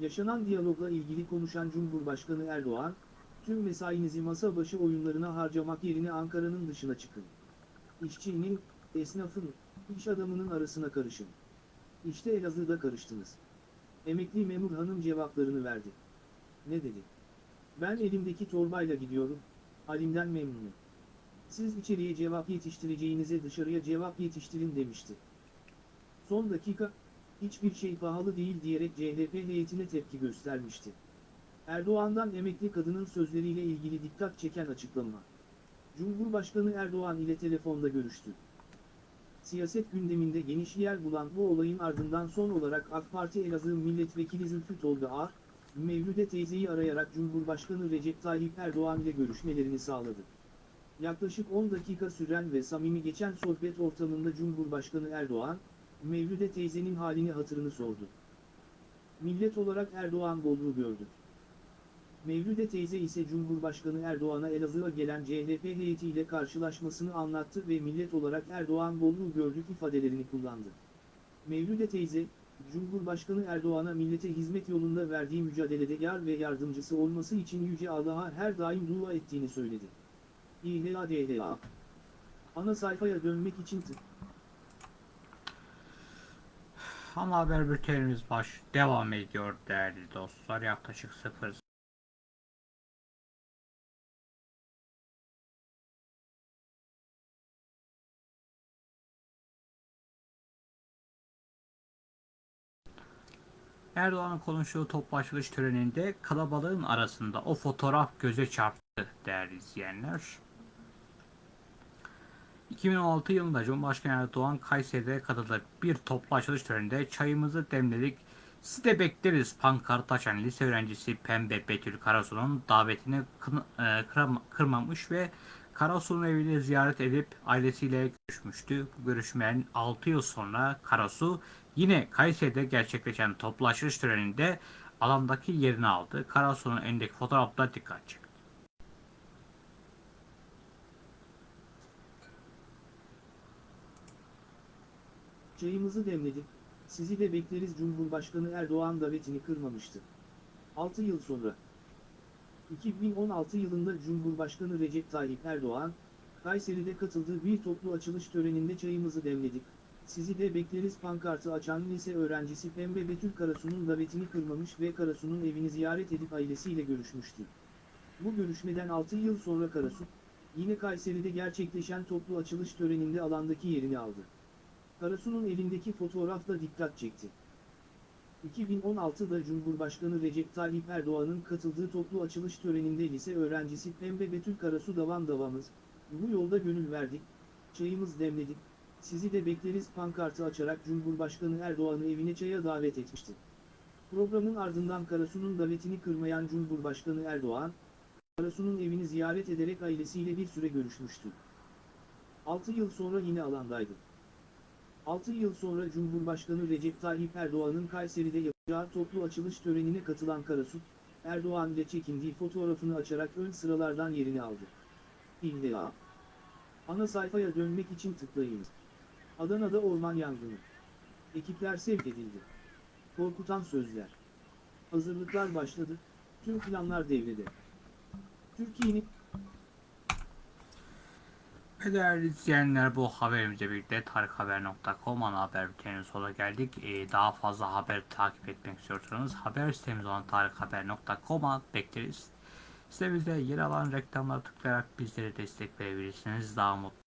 Yaşanan diyalogla ilgili konuşan Cumhurbaşkanı Erdoğan, Tüm mesainizi masa başı oyunlarına harcamak yerine Ankara'nın dışına çıkın. İşçinin, esnafın, iş adamının arasına karışın. İşte Elazığ'da karıştınız. Emekli memur hanım cevaplarını verdi. Ne dedi? Ben elimdeki torbayla gidiyorum, halimden memnunum. Siz içeriye cevap yetiştireceğinize dışarıya cevap yetiştirin demişti. Son dakika, hiçbir şey pahalı değil diyerek CHP heyetine tepki göstermişti. Erdoğan'dan emekli kadının sözleriyle ilgili dikkat çeken açıklama. Cumhurbaşkanı Erdoğan ile telefonda görüştü. Siyaset gündeminde geniş yer bulan bu olayın ardından son olarak AK Parti Elazığ Milletvekili Zülfü Tolga Ağar, Mevlüde teyzeyi arayarak Cumhurbaşkanı Recep Tayyip Erdoğan ile görüşmelerini sağladı. Yaklaşık 10 dakika süren ve samimi geçen sohbet ortamında Cumhurbaşkanı Erdoğan, Mevlüde teyzenin halini hatırını sordu. Millet olarak Erdoğan bolluğu gördük. Mevlüde teyze ise Cumhurbaşkanı Erdoğan'a Elazığ'a gelen CHP heyetiyle karşılaşmasını anlattı ve millet olarak Erdoğan bolluğu gördük ifadelerini kullandı. Mevlüde teyze, Cumhurbaşkanı Erdoğan'a millete hizmet yolunda verdiği mücadelede yar ve yardımcısı olması için Yüce Allah'a her daim dua ettiğini söyledi. İHADHA Ana sayfaya dönmek için tık. Ana haber bültenimiz baş devam ediyor değerli dostlar. Yaklaşık 0 Erdoğan'ın konuştuğu toplu açılış töreninde kalabalığın arasında o fotoğraf göze çarptı değerli izleyenler. 2016 yılında Cumhurbaşkanı Erdoğan Kayseri'de katıldığı bir toplu töreninde çayımızı demledik. Sizi de bekleriz pankart açan lise öğrencisi Pembe Betül Karasu'nun davetini e, kırmamış ve Karasu'nun evini ziyaret edip ailesiyle görüşmüştü. Bu görüşmelerin 6 yıl sonra Karasu yine Kayseri'de gerçekleşen toplu açılış töreninde alandaki yerini aldı. Karasu'nun elindeki fotoğrafta dikkat çekti. Çayımızı demledik, sizi de bekleriz Cumhurbaşkanı Erdoğan davetini kırmamıştı. 6 yıl sonra. 2016 yılında Cumhurbaşkanı Recep Tayyip Erdoğan, Kayseri'de katıldığı bir toplu açılış töreninde çayımızı demledik, sizi de bekleriz pankartı açan lise öğrencisi Pembe Betül Karasu'nun davetini kırmamış ve Karasu'nun evini ziyaret edip ailesiyle görüşmüştü. Bu görüşmeden 6 yıl sonra Karasu, yine Kayseri'de gerçekleşen toplu açılış töreninde alandaki yerini aldı. Karasu'nun elindeki fotoğrafla dikkat çekti. 2016'da Cumhurbaşkanı Recep Tayyip Erdoğan'ın katıldığı toplu açılış töreninde lise öğrencisi Pembe Betül Karasu davam davamız, bu yolda gönül verdik, çayımız demledik, sizi de bekleriz pankartı açarak Cumhurbaşkanı Erdoğan'ı evine çaya davet etmişti. Programın ardından Karasu'nun davetini kırmayan Cumhurbaşkanı Erdoğan, Karasu'nun evini ziyaret ederek ailesiyle bir süre görüşmüştü. 6 yıl sonra yine alandaydı. 6 yıl sonra Cumhurbaşkanı Recep Tayyip Erdoğan'ın Kayseri'de yapacağı toplu açılış törenine katılan Karasu, Erdoğan ile çekindiği fotoğrafını açarak ön sıralardan yerini aldı. İlla. Ana sayfaya dönmek için tıklayınız. Adana'da orman yangını. Ekipler sevk edildi. Korkutan sözler. Hazırlıklar başladı, tüm planlar devrede. Türkiye'nin Ve değerli izleyenler bu haberimizle birlikte tarikhaber.com ana haber bülteninin sonuna geldik. Ee, daha fazla haber takip etmek istiyorsanız haber sitemiz olan tarikhaber.com'a bekleriz. Sitemizde yer alan reklamlara tıklayarak bizlere destek verebilirsiniz. Daha mutlu